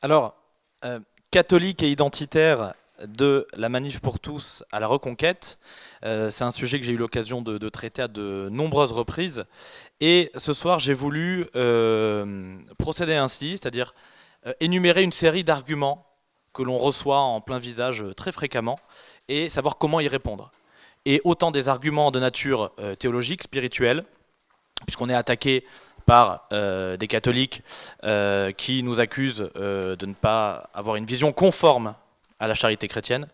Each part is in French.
Alors, euh, catholique et identitaire de la manif pour tous à la reconquête, euh, c'est un sujet que j'ai eu l'occasion de, traiter à de nombreuses reprises. Et ce soir, j'ai voulu euh, procéder ainsi, c'est-à-dire énumérer une série d'arguments que l'on reçoit en plein visage très fréquemment et savoir comment y répondre. Et autant des arguments de nature théologique, spirituelle, puisqu'on est attaqué par euh, des catholiques euh, qui nous accusent euh, de ne pas avoir une vision conforme à la charité chrétienne,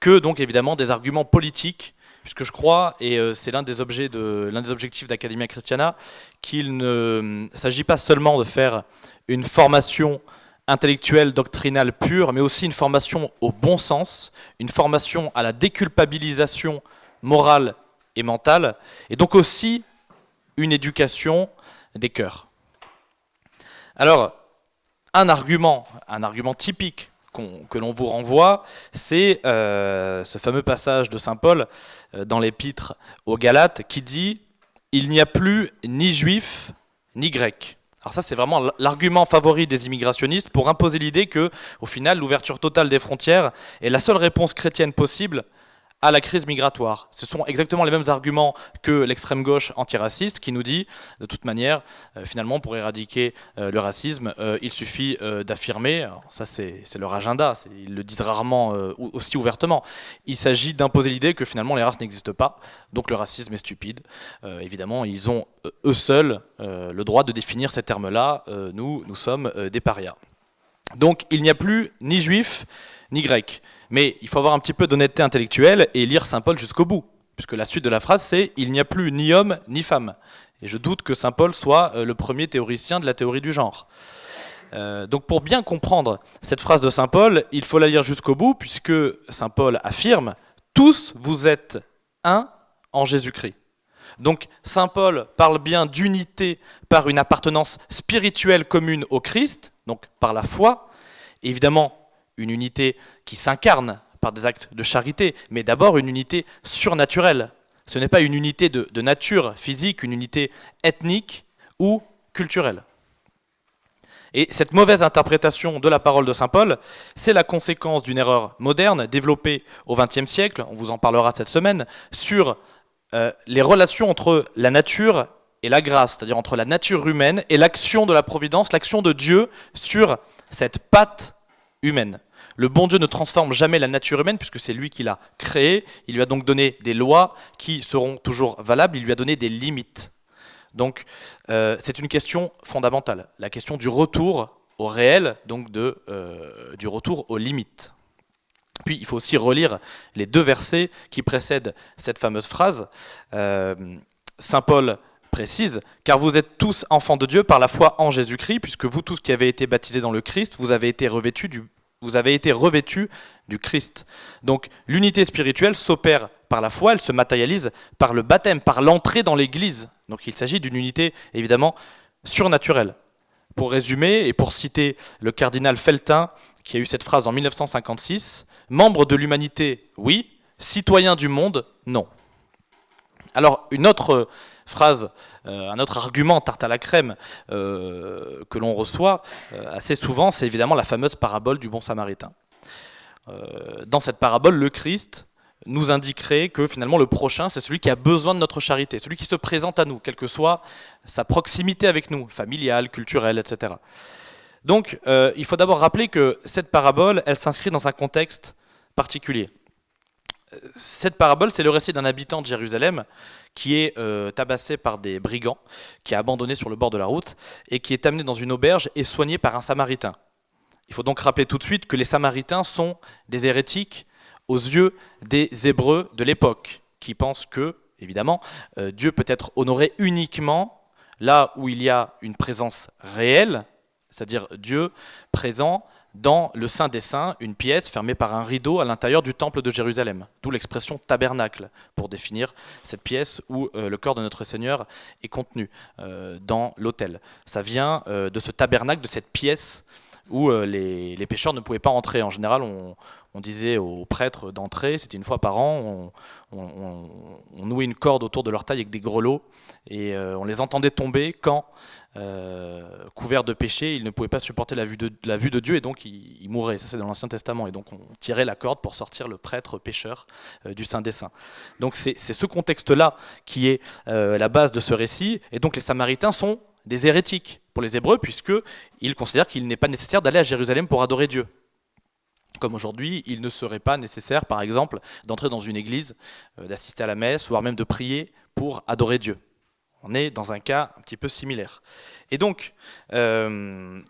que donc évidemment des arguments politiques, puisque je crois, et c'est l'un des, de, l'un des objectifs d'Academia Christiana, qu'il ne s'agit pas seulement de faire une formation intellectuelle, doctrinale pure, mais aussi une formation au bon sens, une formation à la déculpabilisation morale et mentale, et donc aussi une éducation des cœurs. Alors, un argument, un argument typique que l'on vous renvoie, c'est euh, ce fameux passage de Saint Paul euh, dans l'épître aux Galates qui dit « Il n'y a plus ni juif ni grec ». Alors ça, c'est vraiment l'argument favori des immigrationnistes pour imposer l'idée que, au final, l'ouverture totale des frontières est la seule réponse chrétienne possible à la crise migratoire. Ce sont exactement les mêmes arguments que l'extrême gauche antiraciste qui nous dit, de toute manière, euh, finalement, pour éradiquer euh, le racisme, euh, il suffit d'affirmer, ça c'est leur agenda, ils le disent rarement aussi ouvertement, il s'agit d'imposer l'idée que finalement les races n'existent pas, donc le racisme est stupide. évidemment, ils ont eux seuls le droit de définir ces termes-là, nous, nous sommes des parias. Donc il n'y a plus ni juifs, ni grecs. Mais il faut avoir un petit peu d'honnêteté intellectuelle et lire Saint Paul jusqu'au bout, puisque la suite de la phrase c'est « il n'y a plus ni homme ni femme ». Et je doute que Saint Paul soit euh, le premier théoricien de la théorie du genre. Euh, donc pour bien comprendre cette phrase de Saint Paul, il faut la lire jusqu'au bout, puisque Saint Paul affirme « tous vous êtes un en Jésus-Christ ». Donc Saint Paul parle bien d'unité par une appartenance spirituelle commune au Christ, donc par la foi. Évidemment, une unité qui s'incarne par des actes de charité, mais d'abord une unité surnaturelle. Ce n'est pas une unité de, nature physique, une unité ethnique ou culturelle. Et cette mauvaise interprétation de la parole de Saint Paul, c'est la conséquence d'une erreur moderne développée au XXe siècle, on vous en parlera cette semaine, sur euh, les relations entre la nature et la grâce, c'est-à-dire entre la nature humaine et l'action de la providence, l'action de Dieu sur cette patte humaine. Le bon Dieu ne transforme jamais la nature humaine puisque c'est lui qui l'a créée. Il lui a donc donné des lois qui seront toujours valables. Il lui a donné des limites. Donc euh, c'est une question fondamentale, la question du retour au réel, donc euh, du retour aux limites. Puis il faut aussi relire les deux versets qui précèdent cette fameuse phrase. Euh, Saint Paul précise, car vous êtes tous enfants de Dieu par la foi en Jésus-Christ, puisque vous tous qui avez été baptisés dans le Christ, vous avez été revêtus du vous avez été revêtu du Christ. Donc l'unité spirituelle s'opère par la foi, elle se matérialise par le baptême, par l'entrée dans l'Église. Donc il s'agit d'une unité évidemment surnaturelle. Pour résumer et pour citer le cardinal Feltin, qui a eu cette phrase en 1956, membre de l'humanité, oui, citoyen du monde, non. Alors une autre phrase, euh, un autre argument tarte à la crème euh, que l'on reçoit euh, assez souvent, c'est évidemment la fameuse parabole du bon samaritain. dans cette parabole, le Christ nous indiquerait que finalement le prochain, c'est celui qui a besoin de notre charité, celui qui se présente à nous, quelle que soit sa proximité avec nous, familiale, culturelle, etc. Donc il faut d'abord rappeler que cette parabole, elle s'inscrit dans un contexte particulier. Cette parabole, c'est le récit d'un habitant de Jérusalem qui est euh, tabassé par des brigands, qui est abandonné sur le bord de la route, et qui est amené dans une auberge et soigné par un samaritain. Il faut donc rappeler tout de suite que les samaritains sont des hérétiques aux yeux des hébreux de l'époque, qui pensent que, évidemment, euh, Dieu peut être honoré uniquement là où il y a une présence réelle, c'est-à-dire Dieu présent dans le Saint des Saints, une pièce fermée par un rideau à l'intérieur du temple de Jérusalem. D'où l'expression tabernacle, pour définir cette pièce où euh, le corps de notre Seigneur est contenu euh, dans l'autel. Ça vient euh, de ce tabernacle, de cette pièce où les, les, pécheurs ne pouvaient pas entrer. En général, on disait aux prêtres d'entrer, c'était une fois par an, on, nouait une corde autour de leur taille avec des grelots, et on les entendait tomber quand, couverts de péché, ils ne pouvaient pas supporter la vue de, Dieu, et donc ils mouraient. Ça c'est dans l'Ancien Testament, et donc on tirait la corde pour sortir le prêtre pécheur du Saint des Saints. Donc c'est ce contexte-là qui est la base de ce récit, et donc les Samaritains sont des hérétiques pour les Hébreux, puisqu'ils considèrent qu'il n'est pas nécessaire d'aller à Jérusalem pour adorer Dieu. Comme aujourd'hui, il ne serait pas nécessaire, par exemple, d'entrer dans une église, euh, d'assister à la messe, voire même de prier pour adorer Dieu. On est dans un cas un petit peu similaire. Et donc, euh,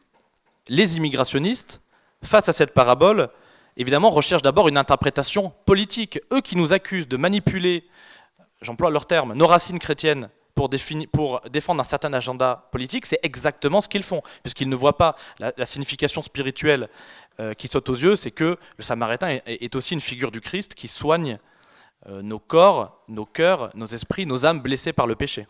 les immigrationnistes, face à cette parabole, évidemment, recherchent d'abord une interprétation politique. Eux qui nous accusent de manipuler, j'emploie leur terme, nos racines chrétiennes pour, défendre un certain agenda politique, c'est exactement ce qu'ils font, puisqu'ils ne voient pas la, signification spirituelle euh, qui saute aux yeux, c'est que le Samaritain est, aussi une figure du Christ qui soigne euh, nos corps, nos cœurs, nos esprits, nos âmes blessées par le péché.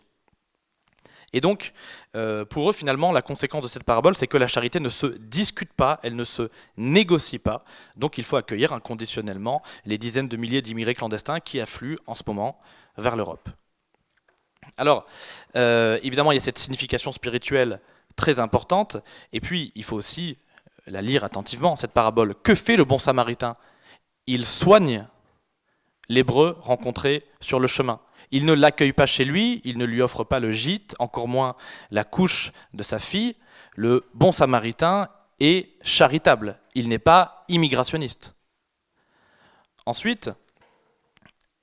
Et donc, euh, pour eux, finalement, la conséquence de cette parabole, c'est que la charité ne se discute pas, elle ne se négocie pas. Donc, il faut accueillir inconditionnellement les dizaines de milliers d'immigrés clandestins qui affluent en ce moment vers l'Europe. Alors, euh, évidemment, il y a cette signification spirituelle très importante, et puis il faut aussi la lire attentivement, cette parabole. Que fait le bon samaritain? Il soigne l'hébreu rencontré sur le chemin. Il ne l'accueille pas chez lui, il ne lui offre pas le gîte, encore moins la couche de sa fille. Le bon samaritain est charitable, il n'est pas immigrationniste. Ensuite,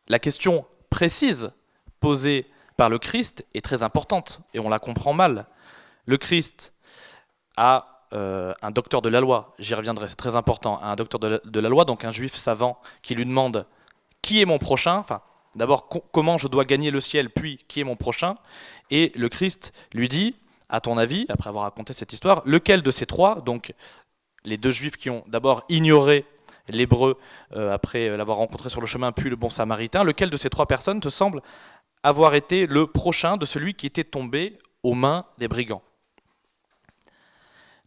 la question précise posée par le Christ est très importante, et on la comprend mal. Le Christ a euh, un docteur de la loi, j'y reviendrai, c'est très important, un docteur de la, loi, donc un juif savant, qui lui demande qui est mon prochain, d'abord comment je dois gagner le ciel, puis qui est mon prochain, et le Christ lui dit, à ton avis, après avoir raconté cette histoire, lequel de ces trois, donc les deux juifs qui ont d'abord ignoré l'hébreu euh, après l'avoir rencontré sur le chemin, puis le bon samaritain, lequel de ces trois personnes te semble avoir été le prochain de celui qui était tombé aux mains des brigands.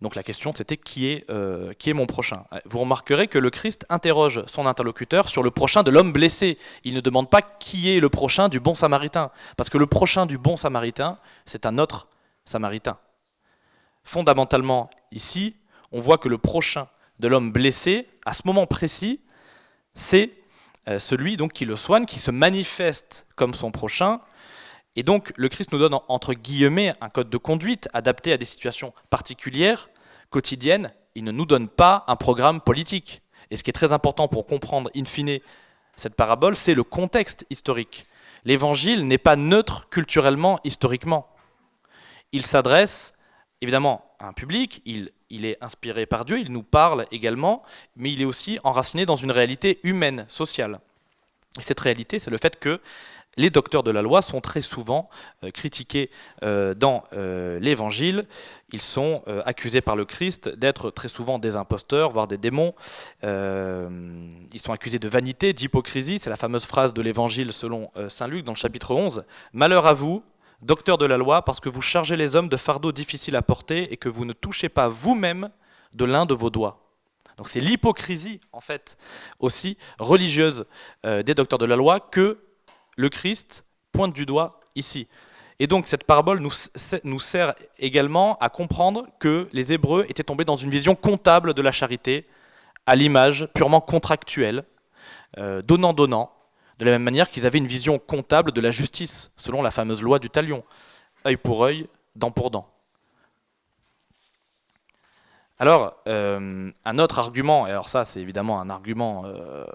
Donc la question c'était qui, est, euh, mon prochain? Vous remarquerez que le Christ interroge son interlocuteur sur le prochain de l'homme blessé. Il ne demande pas qui est le prochain du bon samaritain, parce que le prochain du bon samaritain, c'est un autre samaritain. Fondamentalement, ici, on voit que le prochain de l'homme blessé, à ce moment précis, c'est euh, celui donc qui le soigne, qui se manifeste comme son prochain. Et donc le Christ nous donne entre guillemets un code de conduite adapté à des situations particulières, quotidiennes. Il ne nous donne pas un programme politique. Et ce qui est très important pour comprendre in fine cette parabole, c'est le contexte historique. L'évangile n'est pas neutre culturellement, historiquement. Il s'adresse évidemment à un public, il, il, est inspiré par Dieu, il nous parle également, mais il est aussi enraciné dans une réalité humaine, sociale. Et cette réalité, c'est le fait que les docteurs de la loi sont très souvent euh, critiqués euh, dans euh, l'Évangile. Ils sont accusés par le Christ d'être très souvent des imposteurs, voire des démons. ils sont accusés de vanité, d'hypocrisie. C'est la fameuse phrase de l'Évangile selon Saint Luc dans le chapitre 11. Malheur à vous, docteur de la loi, parce que vous chargez les hommes de fardeaux difficiles à porter et que vous ne touchez pas vous-même de l'un de vos doigts. Donc c'est l'hypocrisie, en fait, aussi religieuse des docteurs de la loi que le Christ pointe du doigt ici. Et donc cette parabole nous, sert également à comprendre que les Hébreux étaient tombés dans une vision comptable de la charité, à l'image purement contractuelle, euh, donnant-donnant, de la même manière qu'ils avaient une vision comptable de la justice, selon la fameuse loi du talion. œil pour œil, dent pour dent. Alors, euh, un autre argument, et alors ça c'est évidemment un argument euh,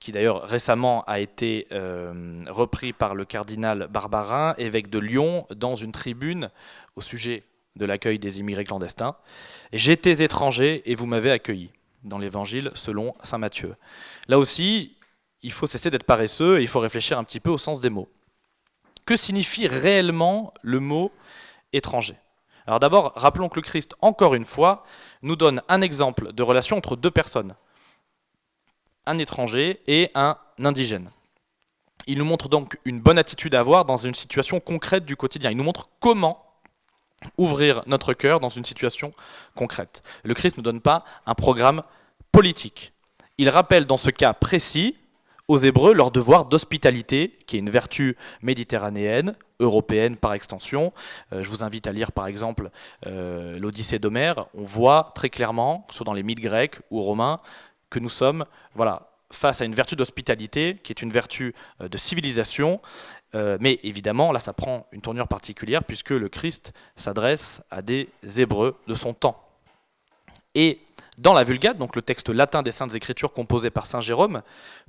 qui d'ailleurs récemment a été euh, repris par le cardinal Barbarin, évêque de Lyon, dans une tribune au sujet de l'accueil des immigrés clandestins. J'étais étranger et vous m'avez accueilli, dans l'évangile selon Saint Matthieu. Là aussi, il faut cesser d'être paresseux et il faut réfléchir un petit peu au sens des mots. Que signifie réellement le mot étranger? Alors d'abord, rappelons que le Christ, encore une fois, nous donne un exemple de relation entre deux personnes, un étranger et un indigène. Il nous montre donc une bonne attitude à avoir dans une situation concrète du quotidien. Il nous montre comment ouvrir notre cœur dans une situation concrète. Le Christ ne donne pas un programme politique. il rappelle dans ce cas précis aux Hébreux leur devoir d'hospitalité, qui est une vertu méditerranéenne, européenne par extension. Euh, je vous invite à lire par exemple euh, l'Odyssée d'Homère. On voit très clairement, que ce soit dans les mythes grecs ou romains, que nous sommes voilà, face à une vertu d'hospitalité, qui est une vertu euh, de civilisation. mais évidemment, là, ça prend une tournure particulière, puisque le Christ s'adresse à des Hébreux de son temps. Et dans la Vulgate, donc le texte latin des Saintes Écritures composé par Saint Jérôme,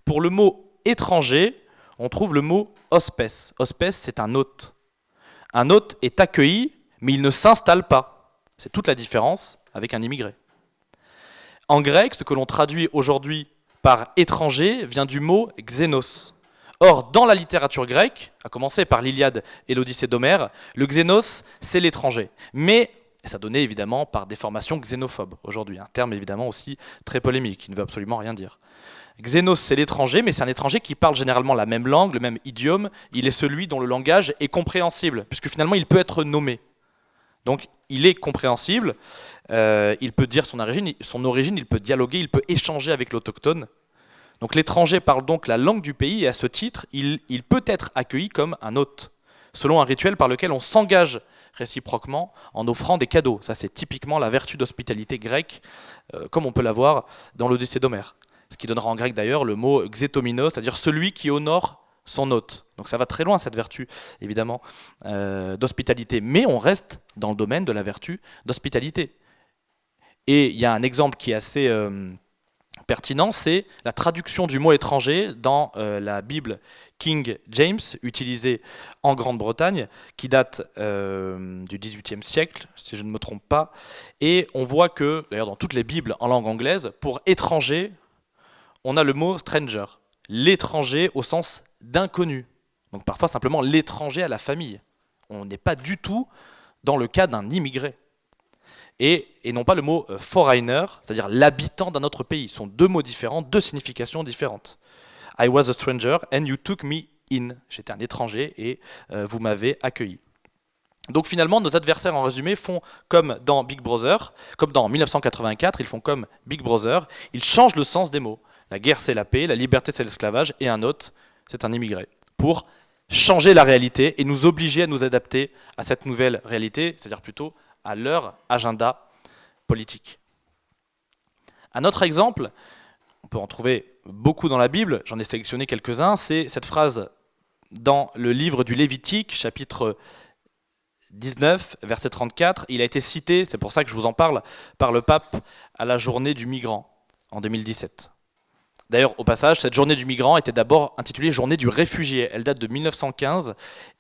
pour le mot étranger, on trouve le mot hospes. Hospes, c'est un hôte. Un hôte est accueilli, mais il ne s'installe pas. C'est toute la différence avec un immigré. En grec, ce que l'on traduit aujourd'hui par étranger vient du mot xénos. Or, dans la littérature grecque, à commencer par l'Iliade et l'Odyssée d'Homère, le xénos, c'est l'étranger. Mais ça donnait évidemment par déformation xénophobe aujourd'hui, un terme évidemment aussi très polémique, qui ne veut absolument rien dire. Xénos, c'est l'étranger, mais c'est un étranger qui parle généralement la même langue, le même idiome. Il est celui dont le langage est compréhensible, puisque finalement il peut être nommé. Donc il est compréhensible, euh, il peut dire son origine, il peut dialoguer, il peut échanger avec l'autochtone. Donc l'étranger parle donc la langue du pays et à ce titre, il, peut être accueilli comme un hôte, selon un rituel par lequel on s'engage réciproquement en offrant des cadeaux. Ça, c'est typiquement la vertu d'hospitalité grecque, euh, comme on peut la voir dans l'Odyssée d'Homère. Ce qui donnera en grec d'ailleurs le mot xétominos, c'est-à-dire celui qui honore son hôte. Donc ça va très loin cette vertu, évidemment, euh, d'hospitalité. Mais on reste dans le domaine de la vertu d'hospitalité. Et il y a un exemple qui est assez... Euh, pertinent, c'est la traduction du mot étranger dans euh, la Bible King James, utilisée en Grande-Bretagne, qui date euh, du XVIIIe siècle, si je ne me trompe pas. Et on voit que, d'ailleurs dans toutes les Bibles en langue anglaise, pour étranger, on a le mot stranger, l'étranger au sens d'inconnu. Donc parfois simplement l'étranger à la famille. On n'est pas du tout dans le cas d'un immigré et, non pas le mot euh, foreigner, c'est-à-dire l'habitant d'un autre pays. Ce sont deux mots différents, deux significations différentes. I was a stranger and you took me in. J'étais un étranger et euh, vous m'avez accueilli. Donc finalement, nos adversaires en résumé font comme dans Big Brother, comme dans 1984, ils font comme Big Brother, ils changent le sens des mots. La guerre c'est la paix, la liberté c'est l'esclavage, et un autre c'est un immigré. Pour changer la réalité et nous obliger à nous adapter à cette nouvelle réalité, c'est-à-dire plutôt à leur agenda politique. Un autre exemple, on peut en trouver beaucoup dans la Bible, j'en ai sélectionné quelques-uns, c'est cette phrase dans le livre du Lévitique, chapitre 19, verset 34. Il a été cité, c'est pour ça que je vous en parle, par le pape à la journée du migrant en 2017. D'ailleurs, au passage, cette journée du migrant était d'abord intitulée Journée du réfugié. Elle date de 1915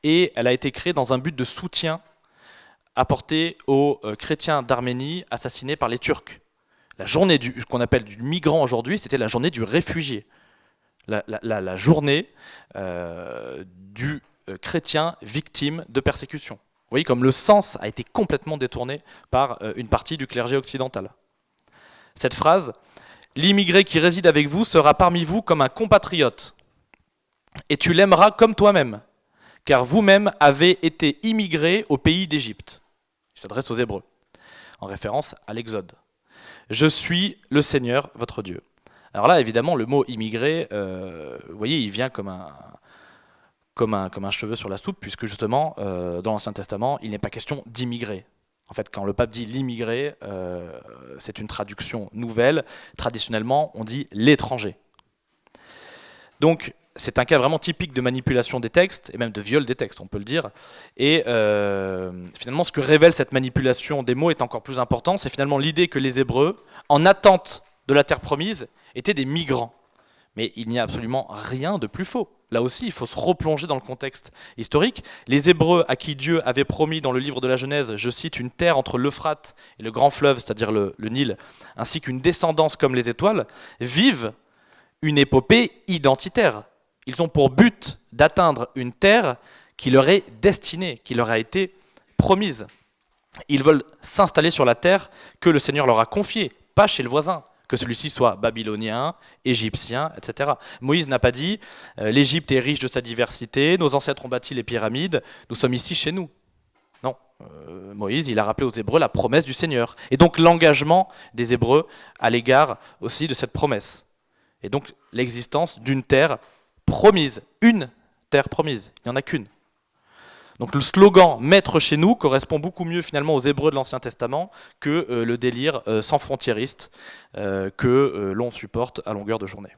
et elle a été créée dans un but de soutien apporté aux euh, chrétiens d'Arménie assassinés par les Turcs. La journée du, qu'on appelle du migrant aujourd'hui, c'était la journée du réfugié. La, journée euh, du euh, chrétien victime de persécution. Vous voyez comme le sens a été complètement détourné par une partie du clergé occidental. Cette phrase, l'immigré qui réside avec vous sera parmi vous comme un compatriote, et tu l'aimeras comme toi-même, car vous-même avez été immigré au pays d'Égypte. Il s'adresse aux Hébreux, en référence à l'Exode. Je suis le Seigneur, votre Dieu. Alors là, évidemment, le mot immigré, euh, vous voyez, il vient comme un, cheveu sur la soupe, puisque justement, euh, dans l'Ancien Testament, il n'est pas question d'immigrer. En fait, quand le pape dit l'immigré, euh, c'est une traduction nouvelle. Traditionnellement, on dit l'étranger. Donc, c'est un cas vraiment typique de manipulation des textes, et même de viol des textes, on peut le dire. Et euh, finalement, ce que révèle cette manipulation des mots est encore plus important, c'est finalement l'idée que les Hébreux, en attente de la terre promise, étaient des migrants. Mais il n'y a absolument rien de plus faux. Là aussi, il faut se replonger dans le contexte historique. Les Hébreux à qui Dieu avait promis dans le livre de la Genèse, je cite, une terre entre l'Euphrate et le grand fleuve, c'est-à-dire le, le Nil, ainsi qu'une descendance comme les étoiles, vivent une épopée identitaire ils ont pour but d'atteindre une terre qui leur est destinée, qui leur a été promise. Ils veulent s'installer sur la terre que le Seigneur leur a confiée, pas chez le voisin, que celui-ci soit babylonien, égyptien, etc. Moïse n'a pas dit euh, l'Égypte est riche de sa diversité, nos ancêtres ont bâti les pyramides, nous sommes ici chez nous. Non, euh, Moïse, il a rappelé aux Hébreux la promesse du Seigneur, et donc l'engagement des Hébreux à l'égard aussi de cette promesse. Et donc l'existence d'une terre promise, une terre promise, il n'y en a qu'une. Donc le slogan « Maître chez nous » correspond beaucoup mieux finalement aux Hébreux de l'Ancien Testament que euh, le délire euh, sans frontiériste euh, que l'on supporte à longueur de journée.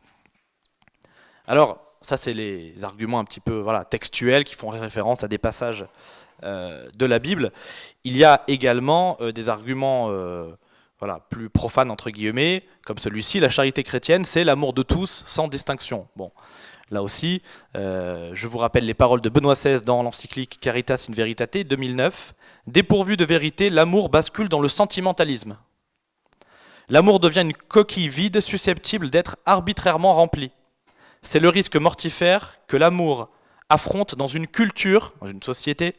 Alors, ça c'est les arguments un petit peu voilà, textuels qui font référence à des passages de la Bible. Il y a également des arguments voilà, plus profanes entre guillemets, comme celui-ci, la charité chrétienne, c'est l'amour de tous sans distinction. Bon, Là aussi, euh, je vous rappelle les paroles de Benoît XVI dans l'encyclique Caritas in Veritate 2009. Dépourvu de vérité, l'amour bascule dans le sentimentalisme. L'amour devient une coquille vide susceptible d'être arbitrairement remplie. C'est le risque mortifère que l'amour affronte dans une culture, dans une société,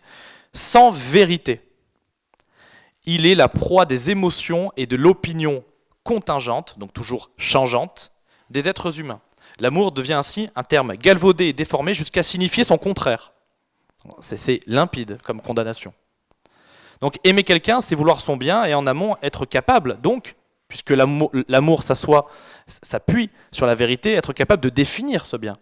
sans vérité. Il est la proie des émotions et de l'opinion contingente, donc toujours changeante, des êtres humains. L'amour devient ainsi un terme galvaudé et déformé jusqu'à signifier son contraire. C'est limpide comme condamnation. Donc aimer quelqu'un, c'est vouloir son bien et en amont être capable, donc, puisque l'amour s'appuie sur la vérité, être capable de définir ce bien.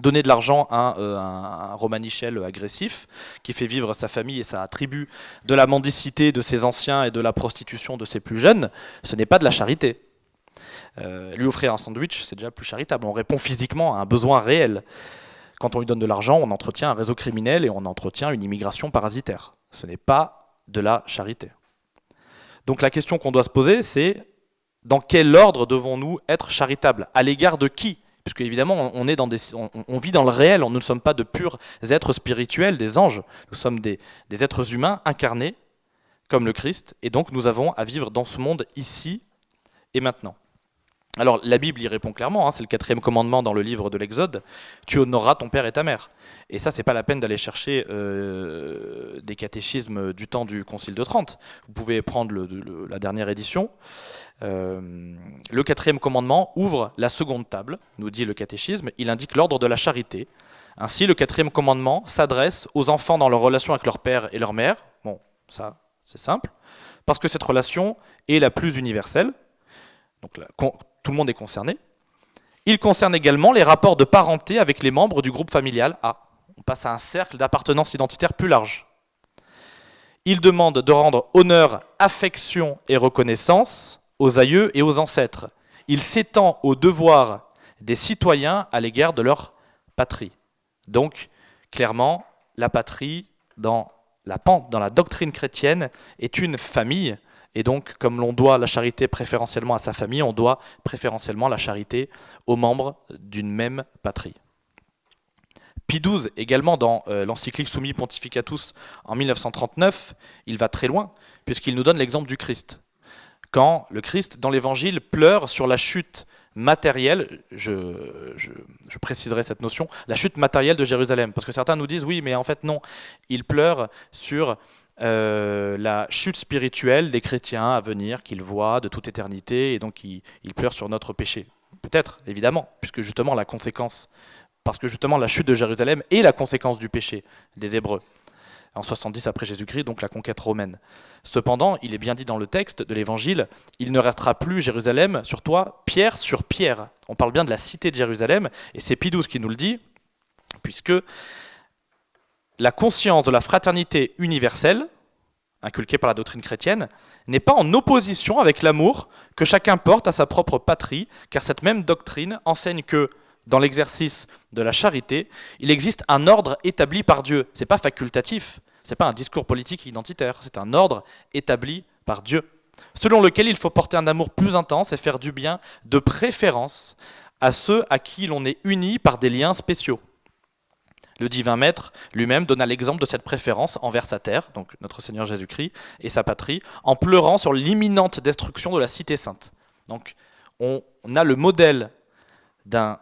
Donner de l'argent à un, euh, Romanichel agressif qui fait vivre sa famille et sa tribu de la mendicité de ses anciens et de la prostitution de ses plus jeunes, ce n'est pas de la charité. Euh, lui offrir un sandwich, c'est déjà plus charitable. On répond physiquement à un besoin réel. Quand on lui donne de l'argent, on entretient un réseau criminel et on entretient une immigration parasitaire. Ce n'est pas de la charité. Donc la question qu'on doit se poser, c'est dans quel ordre devons-nous être charitables? À l'égard de qui? Puisque évidemment, on, vit dans le réel, nous ne sommes pas de purs êtres spirituels, des anges, nous sommes des êtres humains incarnés comme le Christ, et donc nous avons à vivre dans ce monde ici et maintenant. Alors la Bible y répond clairement, hein, c'est le quatrième commandement dans le livre de l'Exode, tu honoreras ton père et ta mère. Et ça, c'est pas la peine d'aller chercher euh, des catéchismes du temps du Concile de Trente. Vous pouvez prendre la dernière édition. Euh, le quatrième commandement ouvre la seconde table, nous dit le catéchisme, il indique l'ordre de la charité. Ainsi, le quatrième commandement s'adresse aux enfants dans leur relation avec leur père et leur mère. Bon, ça, c'est simple. Parce que cette relation est la plus universelle, donc tout le monde est concerné. Il concerne également les rapports de parenté avec les membres du groupe familial Ah, On passe à un cercle d'appartenance identitaire plus large. Il demande de rendre honneur, affection et reconnaissance aux aïeux et aux ancêtres. Il s'étend aux devoirs des citoyens à l'égard de leur patrie. Donc, clairement, la patrie, dans la, dans la doctrine chrétienne, est une famille et donc, comme l'on doit la charité préférentiellement à sa famille, on doit préférentiellement la charité aux membres d'une même patrie. Pie XII, également dans euh, l'encyclique Summi Pontificatus en 1939, il va très loin, puisqu'il nous donne l'exemple du Christ. Quand le Christ, dans l'Évangile, pleure sur la chute matérielle, je, préciserai cette notion, la chute matérielle de Jérusalem. Parce que certains nous disent, oui, mais en fait non, il pleure sur euh, la chute spirituelle des chrétiens à venir qu'ils voient de toute éternité et donc ils, pleurent sur notre péché. Peut-être, évidemment, puisque justement la conséquence, parce que justement la chute de Jérusalem est la conséquence du péché des Hébreux en 70 après Jésus-Christ, donc la conquête romaine. Cependant, il est bien dit dans le texte de l'Évangile, il ne restera plus Jérusalem sur toi, pierre sur pierre. On parle bien de la cité de Jérusalem, et c'est Pidouze qui nous le dit, puisque la conscience de la fraternité universelle, inculquée par la doctrine chrétienne, n'est pas en opposition avec l'amour que chacun porte à sa propre patrie, car cette même doctrine enseigne que, dans l'exercice de la charité, il existe un ordre établi par Dieu. Ce n'est pas facultatif, ce n'est pas un discours politique identitaire, c'est un ordre établi par Dieu, selon lequel il faut porter un amour plus intense et faire du bien de préférence à ceux à qui l'on est uni par des liens spéciaux. Le divin maître lui-même donna l'exemple de cette préférence envers sa terre, donc notre Seigneur Jésus-Christ, et sa patrie, en pleurant sur l'imminente destruction de la cité sainte. Donc on, a le modèle d'un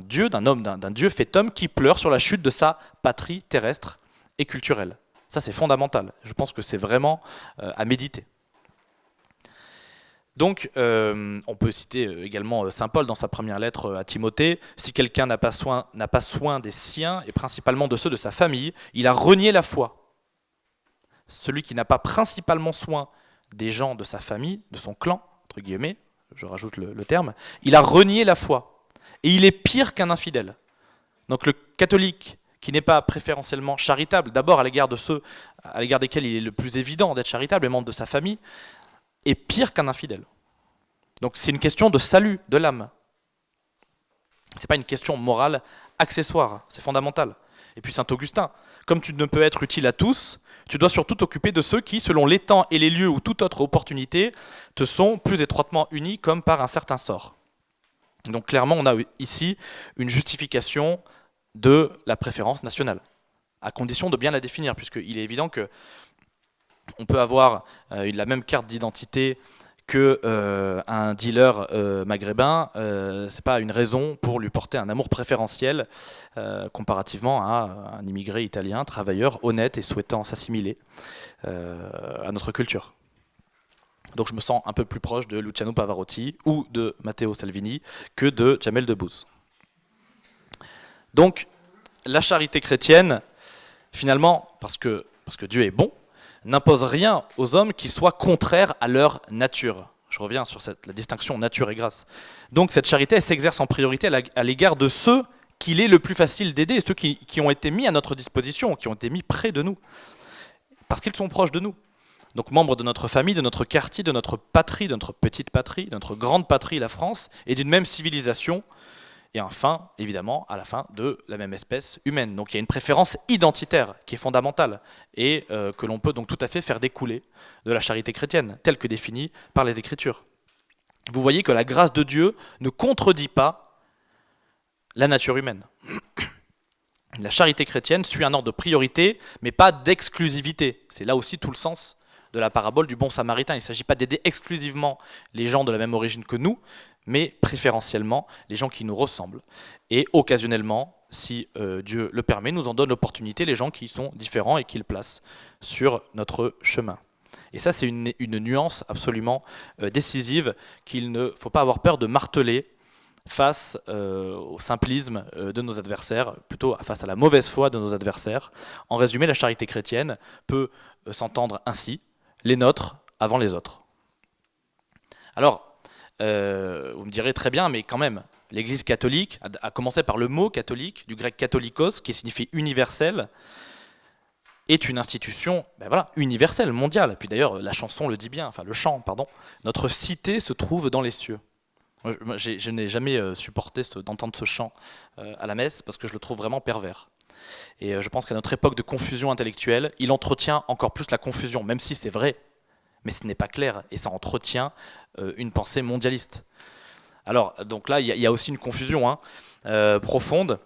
Dieu, d'un homme, d'un Dieu fait homme qui pleure sur la chute de sa patrie terrestre et culturelle. Ça c'est fondamental, je pense que c'est vraiment euh, à méditer. Donc, euh, on peut citer euh, également euh, Saint Paul dans sa première lettre à Timothée. Si quelqu'un n'a pas, soin, des siens, et principalement de ceux de sa famille, il a renié la foi. Celui qui n'a pas principalement soin des gens de sa famille, de son clan, entre guillemets, je rajoute le, terme, il a renié la foi. Et il est pire qu'un infidèle. Donc le catholique qui n'est pas préférentiellement charitable, d'abord à l'égard de ceux à l'égard desquels il est le plus évident d'être charitable, les membres de sa famille, est pire qu'un infidèle. Donc c'est une question de salut de l'âme. Ce n'est pas une question morale accessoire, c'est fondamental. Et puis Saint Augustin, comme tu ne peux être utile à tous, tu dois surtout t'occuper de ceux qui, selon les temps et les lieux ou toute autre opportunité, te sont plus étroitement unis comme par un certain sort. Donc clairement, on a ici une justification de la préférence nationale, à condition de bien la définir, puisqu'il est évident que on peut avoir euh, la même carte d'identité qu'un euh, dealer euh, maghrébin, euh, c'est pas une raison pour lui porter un amour préférentiel comparativement à un immigré italien, travailleur, honnête et souhaitant s'assimiler à notre culture. Donc je me sens un peu plus proche de Luciano Pavarotti ou de Matteo Salvini que de Jamel Debbouze. Donc la charité chrétienne, finalement, parce que, parce que Dieu est bon, n'impose rien aux hommes qui soit contraire à leur nature. Je reviens sur la distinction nature et grâce. Donc cette charité, s'exerce en priorité à l'égard de ceux qu'il est le plus facile d'aider, ceux qui, qui, ont été mis à notre disposition, qui ont été mis près de nous, parce qu'ils sont proches de nous. Donc membres de notre famille, de notre quartier, de notre patrie, de notre petite patrie, de notre grande patrie, la France, et d'une même civilisation, et enfin, évidemment, à la fin, de la même espèce humaine. Donc il y a une préférence identitaire qui est fondamentale et euh, que l'on peut donc tout à fait faire découler de la charité chrétienne, telle que définie par les Écritures. Vous voyez que la grâce de Dieu ne contredit pas la nature humaine. La charité chrétienne suit un ordre de priorité, mais pas d'exclusivité. C'est là aussi tout le sens de la parabole du bon samaritain. Il ne s'agit pas d'aider exclusivement les gens de la même origine que nous, mais préférentiellement les gens qui nous ressemblent. Et occasionnellement, si euh, Dieu le permet, nous en donne l'opportunité les gens qui sont différents et qu'il place sur notre chemin. Et ça, c'est une, nuance absolument euh, décisive qu'il ne faut pas avoir peur de marteler face euh, au simplisme de nos adversaires, plutôt face à la mauvaise foi de nos adversaires. En résumé, la charité chrétienne peut s'entendre ainsi, les nôtres avant les autres. Alors, euh, vous me direz très bien, mais quand même, l'Église catholique, a, commencé par le mot catholique, du grec catholikos, qui signifie universel, est une institution ben voilà, universelle, mondiale. Puis d'ailleurs, la chanson le dit bien, enfin le chant, pardon. Notre cité se trouve dans les cieux. Je, n'ai jamais euh, supporté d'entendre ce chant euh, à la messe parce que je le trouve vraiment pervers. Et je pense qu'à notre époque de confusion intellectuelle, il entretient encore plus la confusion, même si c'est vrai, mais ce n'est pas clair, et ça entretient euh, une pensée mondialiste. Alors, donc là, il y, a aussi une confusion hein, euh, profonde,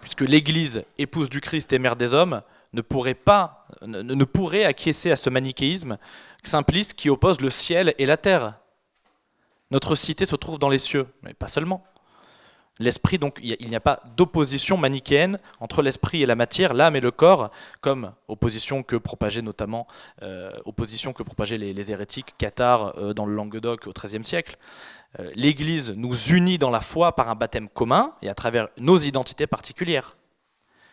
puisque l'Église, épouse du Christ et mère des hommes, ne pourrait pas, ne, pourrait acquiescer à ce manichéisme simpliste qui oppose le ciel et la terre. Notre cité se trouve dans les cieux, mais pas seulement. L'esprit, donc, il n'y a pas d'opposition manichéenne entre l'esprit et la matière, l'âme et le corps, comme opposition que propageaient notamment euh, opposition que propageaient les, hérétiques cathares euh, dans le Languedoc au XIIIe siècle. Euh, L'Église nous unit dans la foi par un baptême commun et à travers nos identités particulières.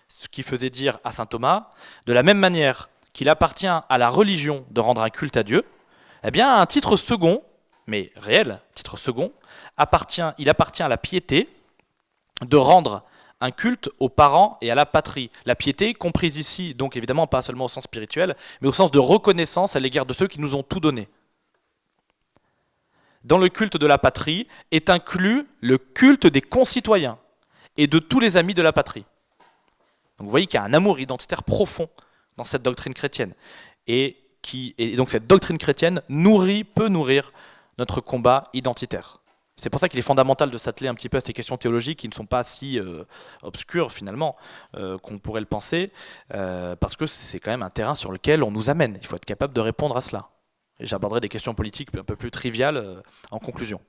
Ce qui faisait dire à saint Thomas, de la même manière qu'il appartient à la religion de rendre un culte à Dieu, eh bien, un titre second, mais réel, titre second, appartient, il appartient à la piété, de rendre un culte aux parents et à la patrie. La piété, comprise ici, donc évidemment pas seulement au sens spirituel, mais au sens de reconnaissance à l'égard de ceux qui nous ont tout donné. Dans le culte de la patrie est inclus le culte des concitoyens et de tous les amis de la patrie. Donc vous voyez qu'il y a un amour identitaire profond dans cette doctrine chrétienne. Et, qui, et donc cette doctrine chrétienne nourrit, peut nourrir notre combat identitaire. C'est pour ça qu'il est fondamental de s'atteler un petit peu à ces questions théologiques qui ne sont pas si euh, obscures finalement euh, qu'on pourrait le penser, euh, parce que c'est quand même un terrain sur lequel on nous amène. Il faut être capable de répondre à cela. J'aborderai des questions politiques un peu plus triviales en conclusion.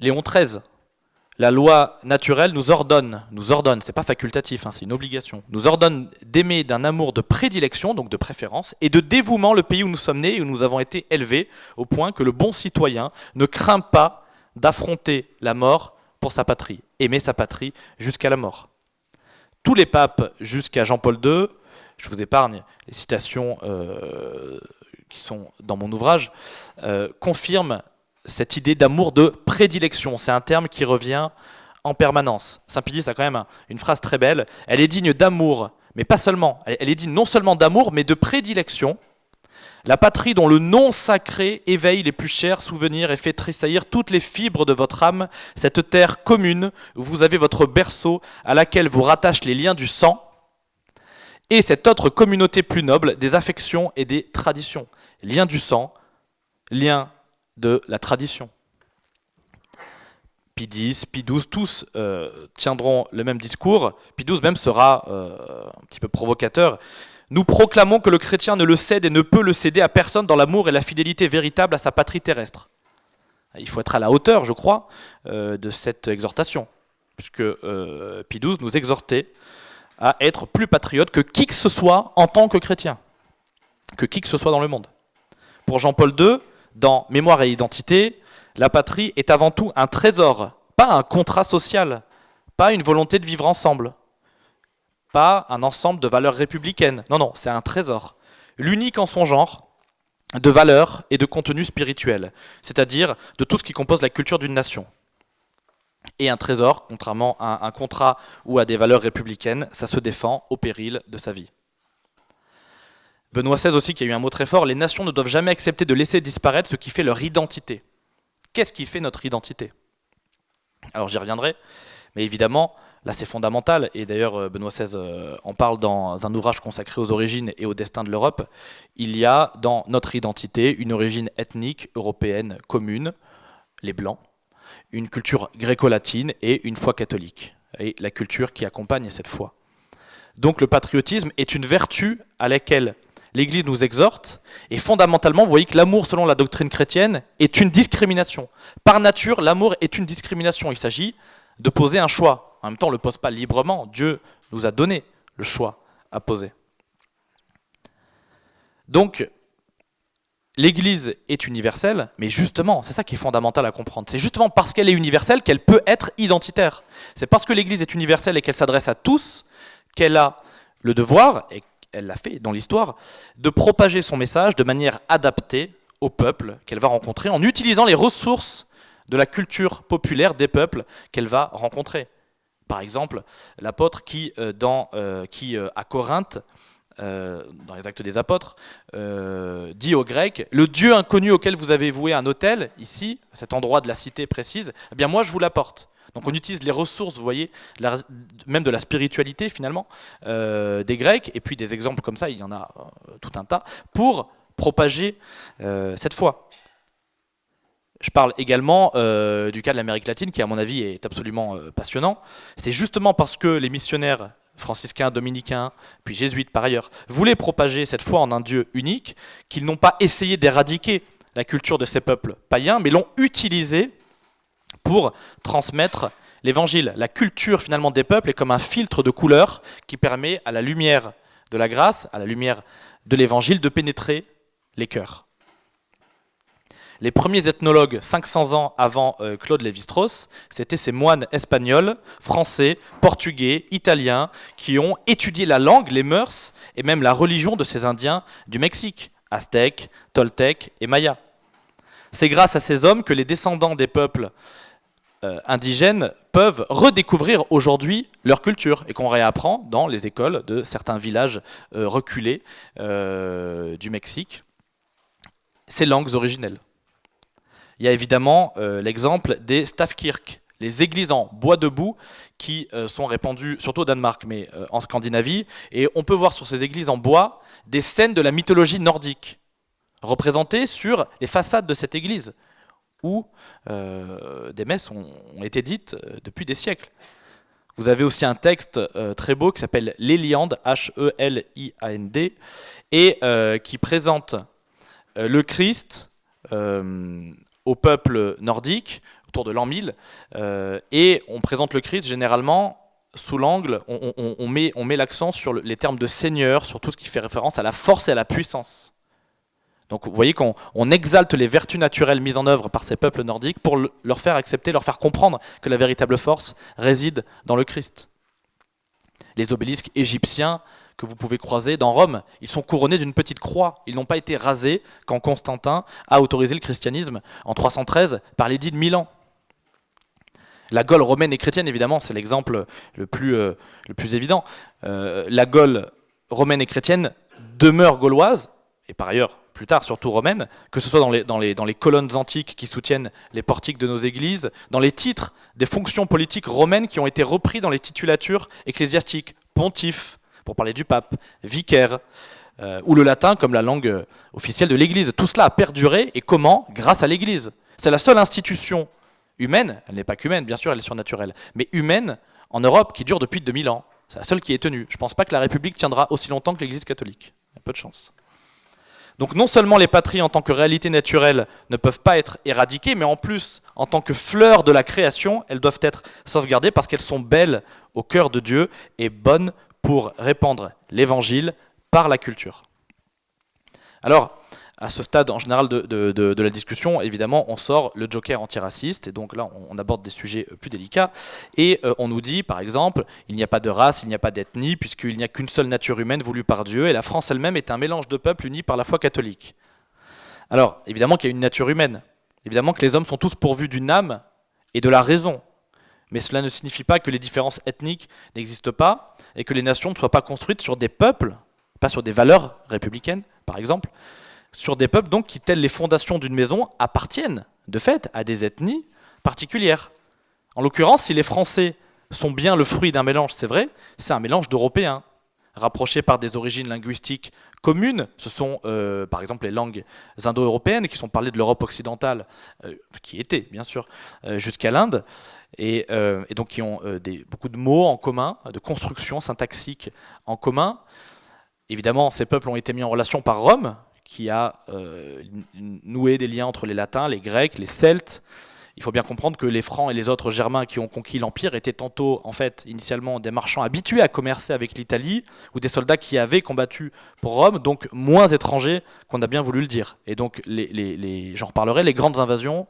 Léon XIII la loi naturelle nous ordonne, nous ordonne, c'est pas facultatif, hein, c'est une obligation, nous ordonne d'aimer d'un amour de prédilection, donc de préférence, et de dévouement le pays où nous sommes nés et où nous avons été élevés, au point que le bon citoyen ne craint pas d'affronter la mort pour sa patrie, aimer sa patrie jusqu'à la mort. Tous les papes jusqu'à Jean-Paul II, je vous épargne les citations euh, qui sont dans mon ouvrage, euh, confirment cette idée d'amour de prédilection. C'est un terme qui revient en permanence. Saint-Pédis a quand même une phrase très belle. Elle est digne d'amour, mais pas seulement. Elle est digne non seulement d'amour, mais de prédilection. La patrie dont le nom sacré éveille les plus chers souvenirs et fait tressaillir toutes les fibres de votre âme, cette terre commune où vous avez votre berceau à laquelle vous rattachent les liens du sang, et cette autre communauté plus noble des affections et des traditions. Lien du sang, lien de la tradition. Pie X, Pie XII, tous euh, tiendront le même discours. Pie XII même sera euh, un petit peu provocateur. Nous proclamons que le chrétien ne le cède et ne peut le céder à personne dans l'amour et la fidélité véritable à sa patrie terrestre. Il faut être à la hauteur, je crois, euh, de cette exhortation, puisque Pie XII nous exhortait à être plus patriote que qui que ce soit en tant que chrétien, que qui que ce soit dans le monde. Pour Jean-Paul II, dans Mémoire et identité, la patrie est avant tout un trésor, pas un contrat social, pas une volonté de vivre ensemble, pas un ensemble de valeurs républicaines. Non, non, c'est un trésor. L'unique en son genre, de valeurs et de contenu spirituel, c'est-à-dire de tout ce qui compose la culture d'une nation. Et un trésor, contrairement à un contrat ou à des valeurs républicaines, ça se défend au péril de sa vie. Benoît XVI aussi, qui a eu un mot très fort, les nations ne doivent jamais accepter de laisser disparaître ce qui fait leur identité. Qu'est-ce qui fait notre identité? Alors j'y reviendrai, mais évidemment, là c'est fondamental, et d'ailleurs euh, Benoît XVI euh, en parle dans un ouvrage consacré aux origines et au destin de l'Europe, il y a dans notre identité une origine ethnique européenne commune, les Blancs, une culture gréco-latine et une foi catholique, et la culture qui accompagne cette foi. Donc le patriotisme est une vertu à laquelle l'Église nous exhorte, et fondamentalement, vous voyez que l'amour, selon la doctrine chrétienne, est une discrimination. Par nature, l'amour est une discrimination. Il s'agit de poser un choix. En même temps, on ne le pose pas librement. Dieu nous a donné le choix à poser. Donc, l'Église est universelle, mais justement, c'est ça qui est fondamental à comprendre. C'est justement parce qu'elle est universelle qu'elle peut être identitaire. C'est parce que l'Église est universelle et qu'elle s'adresse à tous qu'elle a le devoir, et elle l'a fait dans l'histoire, de propager son message de manière adaptée au peuple qu'elle va rencontrer en utilisant les ressources de la culture populaire des peuples qu'elle va rencontrer. Par exemple, l'apôtre qui, euh, euh, euh, à Corinthe, dans les actes des apôtres, dit aux Grecs, le Dieu inconnu auquel vous avez voué un hôtel, ici, à cet endroit de la cité précise, eh bien moi je vous l'apporte. Donc on utilise les ressources, vous voyez, même de la spiritualité finalement, euh, des Grecs, et puis des exemples comme ça, il y en a euh, tout un tas, pour propager euh, cette foi. Je parle également du cas de l'Amérique latine, qui à mon avis est absolument passionnant. C'est justement parce que les missionnaires franciscains, dominicains, puis jésuites par ailleurs, voulaient propager cette foi en un Dieu unique, qu'ils n'ont pas essayé d'éradiquer la culture de ces peuples païens, mais l'ont utilisée pour transmettre l'évangile. La culture finalement des peuples est comme un filtre de couleur qui permet à la lumière de la grâce, à la lumière de l'évangile, de pénétrer les cœurs. Les premiers ethnologues, 500 ans avant euh, Claude Lévi-Strauss, c'étaient ces moines espagnols, français, portugais, italiens, qui ont étudié la langue, les mœurs et même la religion de ces Indiens du Mexique, aztèques, toltèques et mayas. C'est grâce à ces hommes que les descendants des peuples euh, indigènes peuvent redécouvrir aujourd'hui leur culture et qu'on réapprend dans les écoles de certains villages euh, reculés euh, du Mexique. Ces langues originelles. Il y a évidemment l'exemple des Stavkirk, les églises en bois debout qui sont répandues surtout au Danemark mais en Scandinavie. Et on peut voir sur ces églises en bois des scènes de la mythologie nordique représentées sur les façades de cette église où euh, des messes ont, été dites euh, depuis des siècles. Vous avez aussi un texte euh, très beau qui s'appelle L'Éliande, H-E-L-I-A-N-D, et qui présente le Christ au peuple nordique, autour de l'an 1000, et on présente le Christ généralement sous l'angle, on, met, on met l'accent sur les termes de Seigneur, sur tout ce qui fait référence à la force et à la puissance. Donc vous voyez qu'on exalte les vertus naturelles mises en œuvre par ces peuples nordiques pour leur faire accepter, leur faire comprendre que la véritable force réside dans le Christ. Les obélisques égyptiens que vous pouvez croiser dans Rome. Ils sont couronnés d'une petite croix. Ils n'ont pas été rasés quand Constantin a autorisé le christianisme en 313 par l'édit de Milan. La Gaule romaine et chrétienne, évidemment, c'est l'exemple le, plus, euh, évident. Euh, la Gaule romaine et chrétienne demeure gauloise, et par ailleurs, plus tard, surtout romaine, que ce soit dans les, colonnes antiques qui soutiennent les portiques de nos églises, dans les titres des fonctions politiques romaines qui ont été repris dans les titulatures ecclésiastiques, pontife, pour parler du pape, vicaire, euh, ou le latin comme la langue officielle de l'église. Tout cela a perduré, et comment? Grâce à l'église. C'est la seule institution humaine, elle n'est pas qu'humaine, bien sûr, elle est surnaturelle, mais humaine en Europe qui dure depuis 2000 ans. C'est la seule qui est tenue. Je ne pense pas que la République tiendra aussi longtemps que l'Église catholique. Il y a peu de chance. Donc non seulement les patries en tant que réalité naturelle ne peuvent pas être éradiquées, mais en plus, en tant que fleurs de la création, elles doivent être sauvegardées parce qu'elles sont belles au cœur de Dieu et bonnes pour répandre l'évangile par la culture. Alors, à ce stade en général de, la discussion, évidemment, on sort le joker antiraciste, et donc là, on, aborde des sujets euh, plus délicats, et euh, on nous dit, par exemple, il n'y a pas de race, il n'y a pas d'ethnie, puisqu'il n'y a qu'une seule nature humaine voulue par Dieu, et la France elle-même est un mélange de peuples unis par la foi catholique. Alors, évidemment qu'il y a une nature humaine, évidemment que les hommes sont tous pourvus d'une âme et de la raison, mais cela ne signifie pas que les différences ethniques n'existent pas, et que les nations ne soient pas construites sur des peuples, pas sur des valeurs républicaines, par exemple, sur des peuples donc qui, telles les fondations d'une maison, appartiennent de fait à des ethnies particulières. En l'occurrence, si les Français sont bien le fruit d'un mélange, c'est vrai, c'est un mélange d'Européens, rapprochés par des origines linguistiques communes. Ce sont euh, par exemple les langues indo-européennes qui sont parlées de l'Europe occidentale, euh, qui étaient bien sûr, euh, jusqu'à l'Inde, et, donc qui ont beaucoup de mots en commun, de constructions syntaxiques en commun. Évidemment, ces peuples ont été mis en relation par Rome, qui a euh, noué des liens entre les latins, les grecs, les celtes. Il faut bien comprendre que les francs et les autres germains qui ont conquis l'Empire étaient tantôt, en fait, initialement des marchands habitués à commercer avec l'Italie, ou des soldats qui avaient combattu pour Rome, donc moins étrangers qu'on a bien voulu le dire. Et donc, j'en reparlerai, les grandes invasions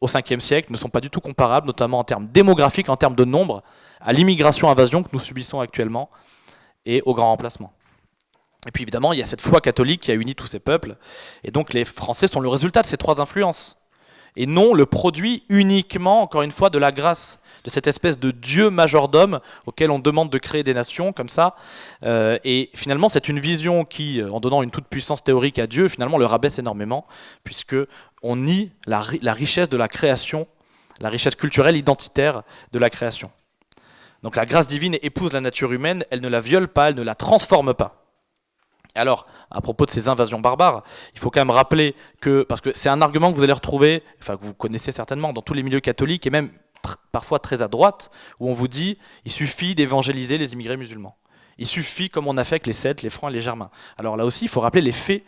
au 5e siècle ne sont pas du tout comparables, notamment en termes démographiques, en termes de nombre, à l'immigration-invasion que nous subissons actuellement et au grand remplacement. Et puis évidemment, il y a cette foi catholique qui a uni tous ces peuples. Et donc les Français sont le résultat de ces trois influences. Et non le produit uniquement, encore une fois, de la grâce, de cette espèce de Dieu majordome auquel on demande de créer des nations comme ça. Euh, et finalement, c'est une vision qui, euh, en donnant une toute puissance théorique à Dieu, finalement le rabaisse énormément, puisque on nie la, la richesse de la création, la richesse culturelle, identitaire de la création. Donc la grâce divine épouse la nature humaine, elle ne la viole pas, elle ne la transforme pas. Alors, à propos de ces invasions barbares, il faut quand même rappeler que, parce que c'est un argument que vous allez retrouver, enfin que vous connaissez certainement dans tous les milieux catholiques et même parfois très à droite, où on vous dit il suffit d'évangéliser les immigrés musulmans. Il suffit, comme on a fait avec les Celtes, les Francs et les Germains. Alors là aussi, il faut rappeler les faits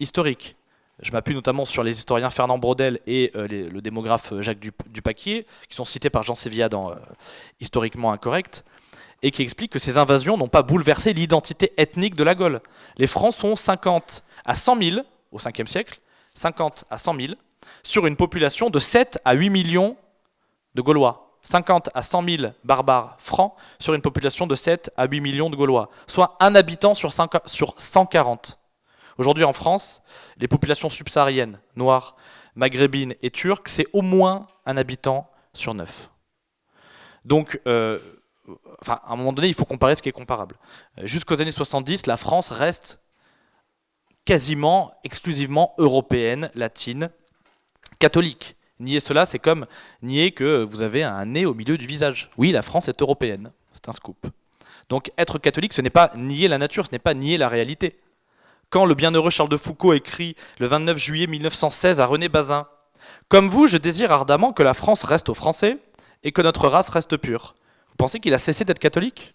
historiques. Je m'appuie notamment sur les historiens Fernand Braudel et euh, le démographe Jacques Dupaquier, qui sont cités par Jean Sévilla dans euh, Historiquement Incorrect et qui explique que ces invasions n'ont pas bouleversé l'identité ethnique de la Gaule. Les Francs sont 50 à 100 000 au 5e siècle, 50 à 100 000, sur une population de 7 à 8 millions de Gaulois. 50 à 100 000 barbares francs sur une population de 7 à 8 millions de Gaulois, soit un habitant sur, 140. Aujourd'hui en France, les populations subsahariennes, noires, maghrébines et turques, c'est au moins un habitant sur 9. Donc, euh, enfin, à un moment donné, il faut comparer ce qui est comparable. Euh, jusqu'aux années 70, la France reste quasiment exclusivement européenne, latine, catholique. Nier cela, c'est comme nier que vous avez un nez au milieu du visage. Oui, la France est européenne, c'est un scoop. Donc être catholique, ce n'est pas nier la nature, ce n'est pas nier la réalité. Quand le bienheureux Charles de Foucault écrit le 29 juillet 1916 à René Bazin « Comme vous, je désire ardemment que la France reste aux Français et que notre race reste pure. Vous pensez qu'il a cessé d'être catholique?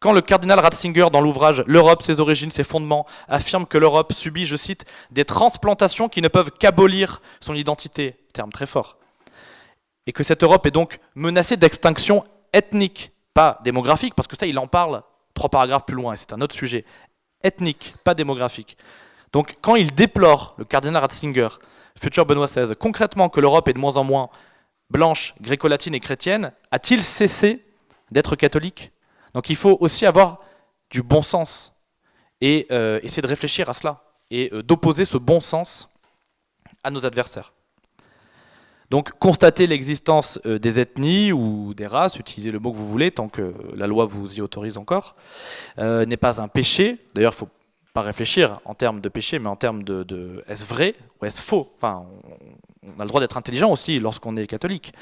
Quand le cardinal Ratzinger, dans l'ouvrage L'Europe, ses origines, ses fondements, affirme que l'Europe subit, je cite, des transplantations qui ne peuvent qu'abolir son identité, terme très fort, et que cette Europe est donc menacée d'extinction ethnique, pas démographique, parce que ça, il en parle trois paragraphes plus loin, et c'est un autre sujet, ethnique, pas démographique. Donc quand il déplore, le cardinal Ratzinger, futur Benoît XVI, concrètement que l'Europe est de moins en moins blanche, gréco-latine et chrétienne, a-t-il cessé d'être catholique. Donc il faut aussi avoir du bon sens et euh, essayer de réfléchir à cela et euh, d'opposer ce bon sens à nos adversaires. Donc constater l'existence euh, des ethnies ou des races, utilisez le mot que vous voulez tant que la loi vous y autorise encore, n'est pas un péché. D'ailleurs, il ne faut pas réfléchir en termes de péché, mais en termes de, est-ce vrai ou est-ce faux? On, a le droit d'être intelligent aussi lorsqu'on est catholique.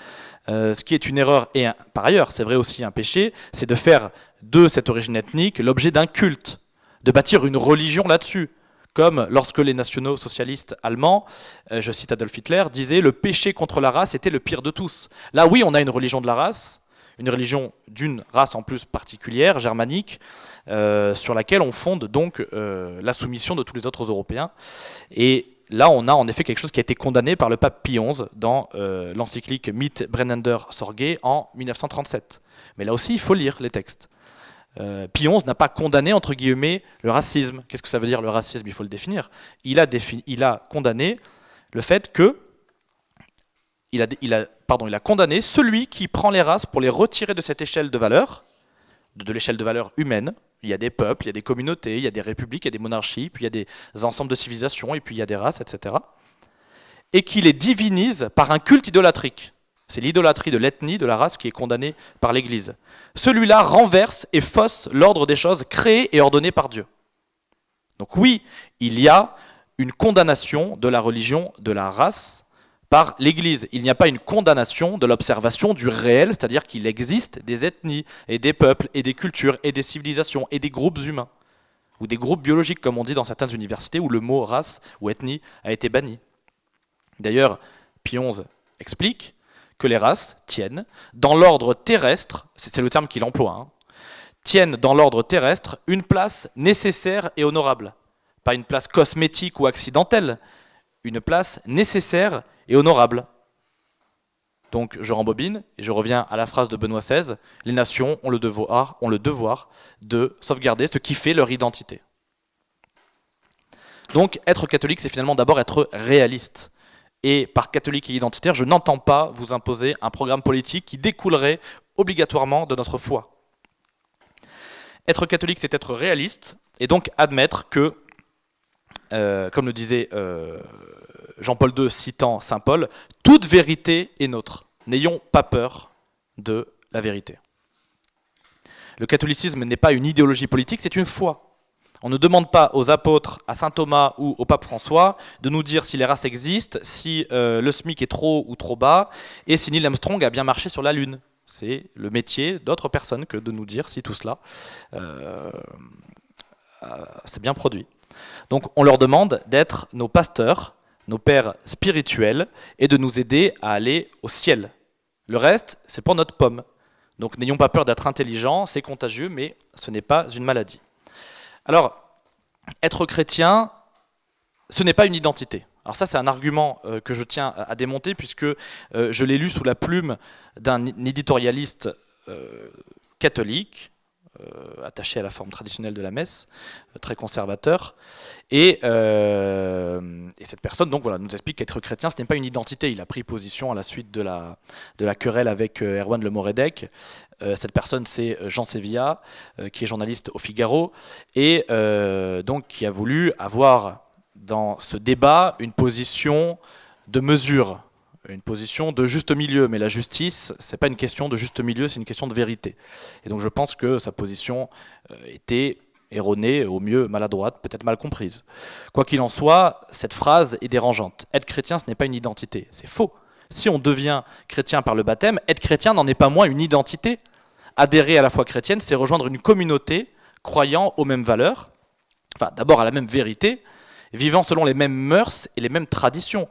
ce qui est une erreur, et par ailleurs, c'est vrai aussi un péché, c'est de faire de cette origine ethnique l'objet d'un culte, de bâtir une religion là-dessus. Comme lorsque les nationaux socialistes allemands, euh, je cite Adolf Hitler, disaient le péché contre la race était le pire de tous. Là oui, on a une religion de la race, une religion d'une race en plus particulière, germanique, euh, sur laquelle on fonde donc euh, la soumission de tous les autres Européens. Et là, on a en effet quelque chose qui a été condamné par le pape Pie XI dans l'encyclique Mit Brennender Sorge en 1937. Mais là aussi, il faut lire les textes. Euh, Pie XI n'a pas condamné, entre guillemets, le racisme. Qu'est-ce que ça veut dire le racisme? Il faut le définir. Il a, condamné le fait que il a, condamné celui qui prend les races pour les retirer de cette échelle de valeur, de l'échelle de valeur humaine. Il y a des peuples, il y a des communautés, il y a des républiques, il y a des monarchies, puis il y a des ensembles de civilisations, et puis il y a des races, etc. Et qui les divinise par un culte idolatrique. C'est l'idolâtrie de l'ethnie, de la race qui est condamnée par l'Église. Celui-là renverse et fausse l'ordre des choses créées et ordonnées par Dieu. Donc oui, il y a une condamnation de la religion, de la race, par l'Église. Il n'y a pas une condamnation de l'observation du réel, c'est-à-dire qu'il existe des ethnies et des peuples et des cultures et des civilisations et des groupes humains, ou des groupes biologiques comme on dit dans certaines universités où le mot race ou ethnie a été banni. D'ailleurs, Pionze explique que les races tiennent dans l'ordre terrestre, c'est le terme qu'il emploie, hein, tiennent dans l'ordre terrestre une place nécessaire et honorable. Pas une place cosmétique ou accidentelle, une place nécessaire et honorable. Donc je rembobine et je reviens à la phrase de Benoît XVI, les nations ont le devoir, de sauvegarder ce qui fait leur identité. Donc être catholique, c'est finalement d'abord être réaliste. Et par catholique et identitaire, je n'entends pas vous imposer un programme politique qui découlerait obligatoirement de notre foi. Être catholique, c'est être réaliste, et donc admettre que, euh, comme le disait euh, Jean-Paul II citant Saint Paul, toute vérité est nôtre. N'ayons pas peur de la vérité. Le catholicisme n'est pas une idéologie politique, c'est une foi. On ne demande pas aux apôtres, à saint Thomas ou au pape François de nous dire si les races existent, si euh, le SMIC est trop ou trop bas, et si Neil Armstrong a bien marché sur la Lune. C'est le métier d'autres personnes que de nous dire si tout cela euh, euh, s'est bien produit. Donc on leur demande d'être nos pasteurs, nos pères spirituels, et de nous aider à aller au ciel. Le reste, c'est pour notre pomme. Donc n'ayons pas peur d'être intelligents, c'est contagieux, mais ce n'est pas une maladie. Alors, être chrétien, ce n'est pas une identité. Alors ça, c'est un argument euh, que je tiens à, démonter, puisque euh, je l'ai lu sous la plume d'un éditorialiste euh, catholique, attaché à la forme traditionnelle de la messe, très conservateur, et, cette personne donc, voilà, nous explique qu'être chrétien, ce n'est pas une identité. Il a pris position à la suite de la, de la querelle avec Erwan Le Moredec, euh, cette personne, c'est euh, Jean Sevilla, euh, qui est journaliste au Figaro, et donc qui a voulu avoir dans ce débat une position de mesure, une position de juste milieu. Mais la justice, c'est pas une question de juste milieu, c'est une question de vérité. Et donc je pense que sa position était erronée, au mieux maladroite, peut-être mal comprise. Quoi qu'il en soit, cette phrase est dérangeante. Être chrétien, ce n'est pas une identité. C'est faux. Si on devient chrétien par le baptême, être chrétien n'en est pas moins une identité adhérer à la foi chrétienne, c'est rejoindre une communauté croyant aux mêmes valeurs, enfin d'abord à la même vérité, vivant selon les mêmes mœurs et les mêmes traditions.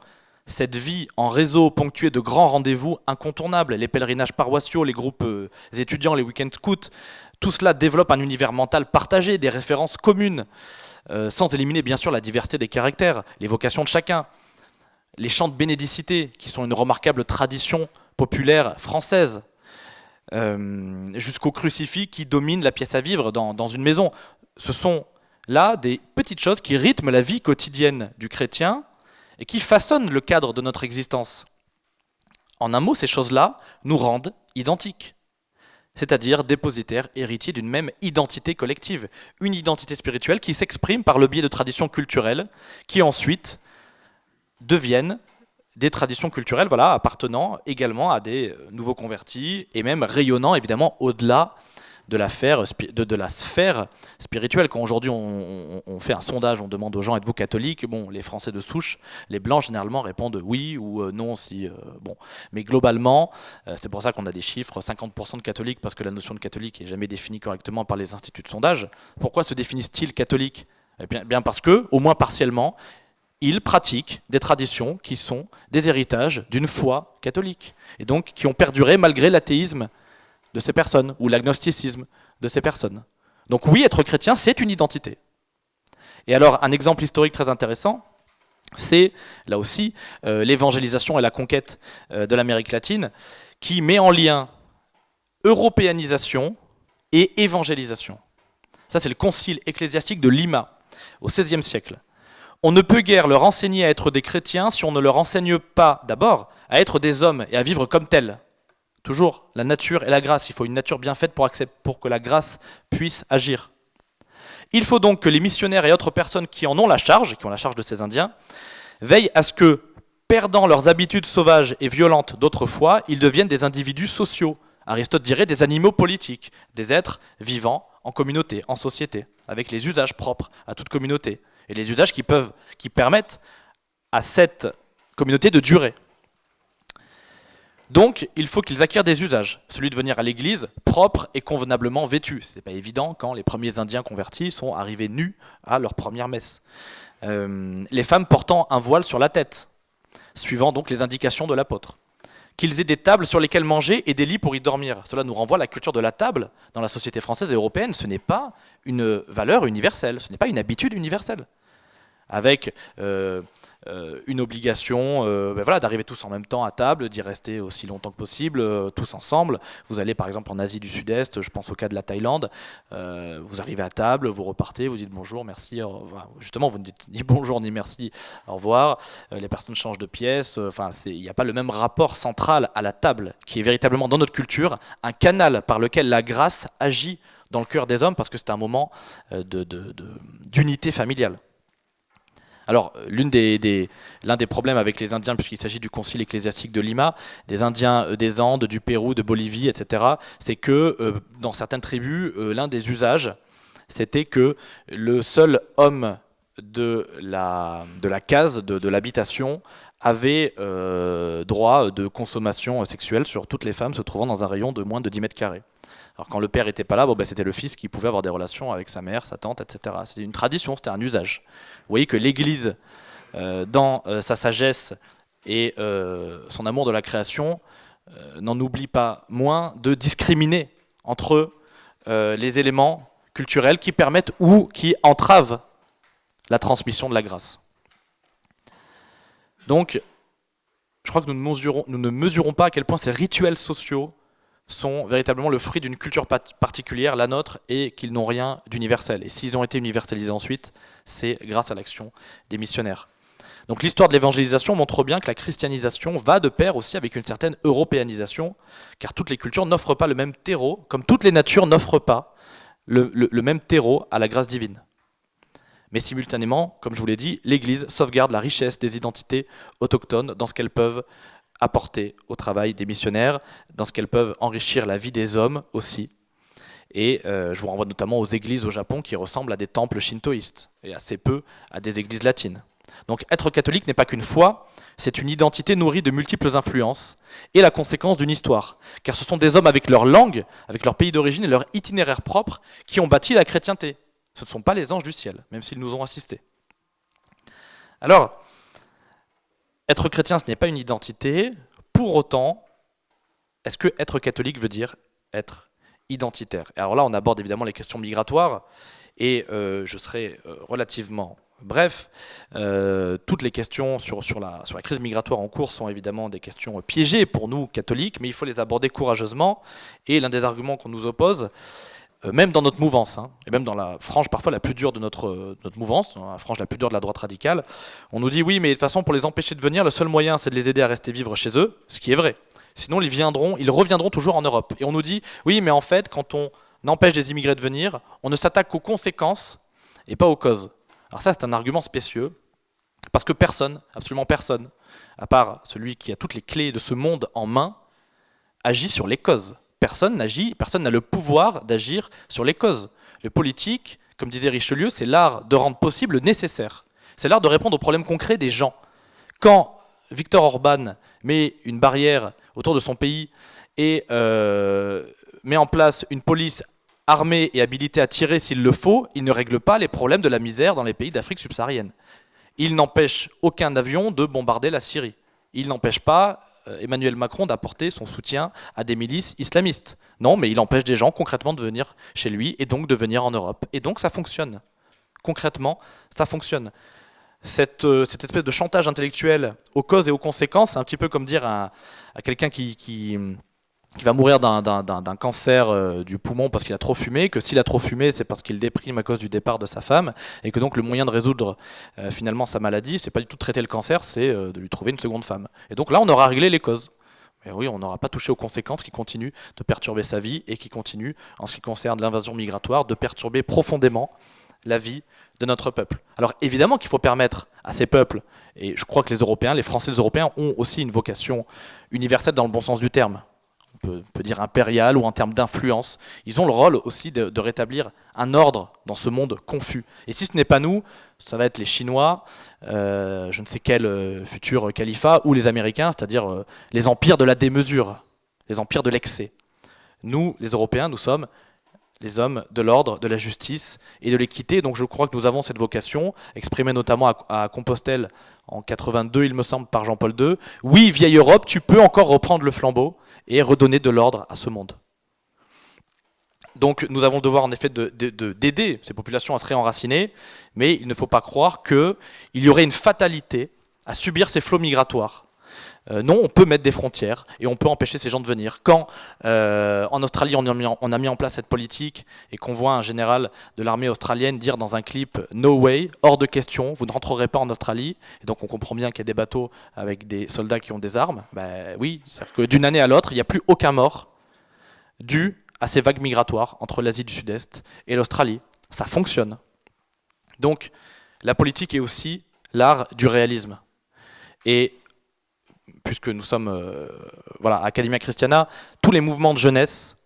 Cette vie en réseau ponctuée de grands rendez-vous incontournables, les pèlerinages paroissiaux, les groupes euh, étudiants, les week-ends scouts, tout cela développe un univers mental partagé, des références communes, euh, sans éliminer bien sûr la diversité des caractères, les vocations de chacun. Les chants de bénédicité, qui sont une remarquable tradition populaire française, euh, jusqu'au crucifix qui domine la pièce à vivre dans, une maison. Ce sont là des petites choses qui rythment la vie quotidienne du chrétien et qui façonnent le cadre de notre existence. En un mot, ces choses-là nous rendent identiques. c'est-à-dire dépositaire, héritier d'une même identité collective, une identité spirituelle qui s'exprime par le biais de traditions culturelles qui ensuite deviennent des traditions culturelles voilà, appartenant également à des euh, nouveaux convertis et même rayonnant évidemment au-delà de la, sphère spirituelle. Quand aujourd'hui on, fait un sondage, on demande aux gens êtes-vous catholique? Bon, les Français de souche, les Blancs généralement répondent oui ou euh, non si. Euh, bon, mais globalement, c'est pour ça qu'on a des chiffres 50% de catholiques parce que la notion de catholique est jamais définie correctement par les instituts de sondage. Pourquoi se définissent-ils catholiques? Eh bien parce que, au moins partiellement, ils pratiquent des traditions qui sont des héritages d'une foi catholique, et donc qui ont perduré malgré l'athéisme de ces personnes, ou l'agnosticisme de ces personnes. Donc oui, être chrétien, c'est une identité. Et alors, un exemple historique très intéressant, c'est, là aussi, euh, l'évangélisation et la conquête euh, de l'Amérique latine, qui met en lien européanisation et évangélisation. Ça, c'est le concile ecclésiastique de Lima, au XVIe siècle. On ne peut guère leur enseigner à être des chrétiens si on ne leur enseigne pas, d'abord, à être des hommes et à vivre comme tels. Toujours, la nature et la grâce. Il faut une nature bien faite pour, que la grâce puisse agir. Il faut donc que les missionnaires et autres personnes qui en ont la charge, qui ont la charge de ces Indiens, veillent à ce que, perdant leurs habitudes sauvages et violentes d'autrefois, ils deviennent des individus sociaux. Aristote dirait des animaux politiques, des êtres vivants en communauté, en société, avec les usages propres à toute communauté et les usages qui, peuvent, qui permettent à cette communauté de durer. Donc, il faut qu'ils acquièrent des usages. Celui de venir à l'église propre et convenablement vêtu. Ce n'est pas évident quand les premiers Indiens convertis sont arrivés nus à leur première messe. Euh, les femmes portant un voile sur la tête, suivant donc les indications de l'apôtre. Qu'ils aient des tables sur lesquelles manger et des lits pour y dormir. Cela nous renvoie à la culture de la table dans la société française et européenne. Ce n'est pas une valeur universelle, ce n'est pas une habitude universelle avec euh, une obligation euh, ben voilà, d'arriver tous en même temps à table, d'y rester aussi longtemps que possible, tous ensemble. Vous allez par exemple en Asie du Sud-Est, je pense au cas de la Thaïlande, vous arrivez à table, vous repartez, vous dites bonjour, merci, justement vous ne dites ni bonjour ni merci, au revoir, les personnes changent de pièce, enfin il n'y a pas le même rapport central à la table qui est véritablement dans notre culture un canal par lequel la grâce agit dans le cœur des hommes parce que c'est un moment d'unité familiale. Alors, l'un des, problèmes avec les Indiens, puisqu'il s'agit du concile ecclésiastique de Lima, des Indiens euh, des Andes, du Pérou, de Bolivie, etc., c'est que euh, dans certaines tribus, euh, l'un des usages, c'était que le seul homme de la, de la case, de, l'habitation, avait droit de consommation sexuelle sur toutes les femmes se trouvant dans un rayon de moins de 10 mètres carrés. Alors quand le père n'était pas là, bon, ben, c'était le fils qui pouvait avoir des relations avec sa mère, sa tante, etc. C'était une tradition, c'était un usage. Vous voyez que l'Église, euh, dans euh, sa sagesse et euh, son amour de la création, n'en oublie pas moins de discriminer entre les éléments culturels qui permettent ou qui entravent la transmission de la grâce. Donc, je crois que nous ne mesurons, nous ne mesurons pas à quel point ces rituels sociaux sont véritablement le fruit d'une culture particulière, la nôtre, et qu'ils n'ont rien d'universel. Et s'ils ont été universalisés ensuite, c'est grâce à l'action des missionnaires. Donc l'histoire de l'évangélisation montre bien que la christianisation va de pair aussi avec une certaine européanisation, car toutes les cultures n'offrent pas le même terreau, comme toutes les natures n'offrent pas le, même terreau à la grâce divine. Mais simultanément, comme je vous l'ai dit, l'Église sauvegarde la richesse des identités autochtones dans ce qu'elles peuvent apporter au travail des missionnaires, dans ce qu'elles peuvent enrichir la vie des hommes aussi. Et euh, je vous renvoie notamment aux églises au Japon qui ressemblent à des temples shintoïstes, et assez peu à des églises latines. Donc être catholique n'est pas qu'une foi, c'est une identité nourrie de multiples influences, et la conséquence d'une histoire. Car ce sont des hommes avec leur langue, avec leur pays d'origine et leur itinéraire propre qui ont bâti la chrétienté. Ce ne sont pas les anges du ciel, même s'ils nous ont assistés. Alors, être chrétien, ce n'est pas une identité. Pour autant, est-ce que être catholique veut dire être identitaire? Alors là, on aborde évidemment les questions migratoires, et euh, je serai euh, relativement bref. Euh, toutes les questions sur, sur, la, sur la crise migratoire en cours sont évidemment des questions piégées pour nous, catholiques, mais il faut les aborder courageusement. Et l'un des arguments qu'on nous oppose, même dans notre mouvance, hein, et même dans la frange parfois la plus dure de notre, notre mouvance, la frange la plus dure de la droite radicale, on nous dit oui, mais de toute façon, pour les empêcher de venir, le seul moyen, c'est de les aider à rester vivre chez eux, ce qui est vrai. Sinon, ils viendront, ils reviendront toujours en Europe. Et on nous dit oui, mais en fait, quand on empêche des immigrés de venir, on ne s'attaque qu'aux conséquences et pas aux causes. Alors ça, c'est un argument spécieux, parce que personne, absolument personne, à part celui qui a toutes les clés de ce monde en main, agit sur les causes. Personne n'agit, personne n'a le pouvoir d'agir sur les causes. Le politique, comme disait Richelieu, c'est l'art de rendre possible le nécessaire. C'est l'art de répondre aux problèmes concrets des gens. Quand Victor Orban met une barrière autour de son pays et euh, met en place une police armée et habilitée à tirer s'il le faut, il ne règle pas les problèmes de la misère dans les pays d'Afrique subsaharienne. Il n'empêche aucun avion de bombarder la Syrie. Il n'empêche pas Emmanuel Macron d'apporter son soutien à des milices islamistes. Non, mais il empêche des gens concrètement de venir chez lui et donc de venir en Europe. Et donc ça fonctionne. Concrètement, ça fonctionne. Cette, euh, espèce de chantage intellectuel aux causes et aux conséquences, c'est un petit peu comme dire à, quelqu'un qui va mourir d'un cancer euh, du poumon parce qu'il a trop fumé, que s'il a trop fumé, c'est parce qu'il déprime à cause du départ de sa femme, et que donc le moyen de résoudre euh, finalement sa maladie, c'est pas du tout de traiter le cancer, c'est euh, de lui trouver une seconde femme. Et donc là, on aura réglé les causes. Mais oui, on n'aura pas touché aux conséquences qui continuent de perturber sa vie et qui continuent, en ce qui concerne l'invasion migratoire, de perturber profondément la vie de notre peuple. Alors évidemment qu'il faut permettre à ces peuples, et je crois que les Européens, les Français, les Européens ont aussi une vocation universelle dans le bon sens du terme peut, peut dire impérial ou en termes d'influence. Ils ont le rôle aussi de, rétablir un ordre dans ce monde confus. Et si ce n'est pas nous, ça va être les Chinois, euh, je ne sais quel euh, futur califat, ou les Américains, c'est-à-dire euh, les empires de la démesure, les empires de l'excès. Nous, les Européens, nous sommes les hommes de l'ordre, de la justice et de l'équité. Donc je crois que nous avons cette vocation, exprimée notamment à, Compostelle en 82, il me semble, par Jean-Paul II. Oui, vieille Europe, tu peux encore reprendre le flambeau et redonner de l'ordre à ce monde. Donc nous avons devoir en effet d'aider ces populations à se réenraciner, mais il ne faut pas croire qu'il y aurait une fatalité à subir ces flots migratoires. Euh, non, on peut mettre des frontières et on peut empêcher ces gens de venir. Quand euh, en Australie on a, mis en, place cette politique et qu'on voit un général de l'armée australienne dire dans un clip « No way, hors de question, vous ne rentrerez pas en Australie », et donc on comprend bien qu'il y a des bateaux avec des soldats qui ont des armes, ben oui, c'est-à-dire que d'une année à l'autre, il n'y a plus aucun mort dû à ces vagues migratoires entre l'Asie du Sud-Est et l'Australie. Ça fonctionne. Donc la politique est aussi l'art du réalisme. Et puisque nous sommes euh, voilà, Academia Christiana, tous les mouvements de jeunesse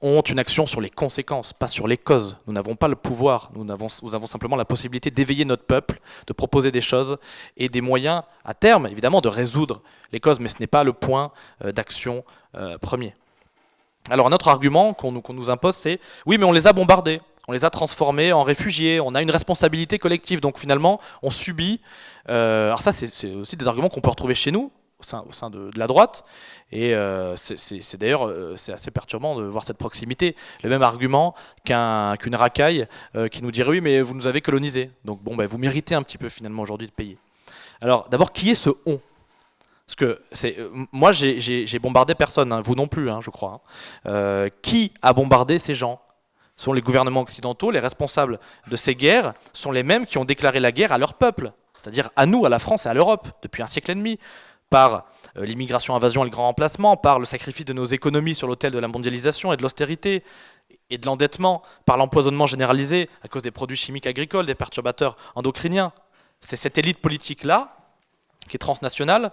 ont une action sur les conséquences, pas sur les causes. Nous n'avons pas le pouvoir, nous avons, simplement la possibilité d'éveiller notre peuple, de proposer des choses et des moyens, à terme, évidemment, de résoudre les causes, mais ce n'est pas le point euh, d'action euh, premier. Alors un autre argument qu'on nous impose, c'est « oui, mais on les a bombardés, on les a transformés en réfugiés, on a une responsabilité collective, donc finalement, on subit euh, alors ça, c'est aussi des arguments qu'on peut retrouver chez nous, au sein, de, la droite, et euh, c'est d'ailleurs euh, assez perturbant de voir cette proximité. Le même argument qu'une racaille qui nous dirait oui mais vous nous avez colonisés, donc bon ben, vous méritez un petit peu finalement aujourd'hui de payer. Alors d'abord qui est ce on? Parce que moi j'ai bombardé personne, hein, vous non plus hein, je crois. Hein. qui a bombardé ces gens? Sont les gouvernements occidentaux, les responsables de ces guerres sont les mêmes qui ont déclaré la guerre à leur peuple c'est-à-dire à nous, à la France et à l'Europe, depuis un siècle et demi, par euh, l'immigration, invasion et le grand remplacement, par le sacrifice de nos économies sur l'autel de la mondialisation et de l'austérité, et de l'endettement, par l'empoisonnement généralisé à cause des produits chimiques agricoles, des perturbateurs endocriniens. C'est cette élite politique-là, qui est transnationale,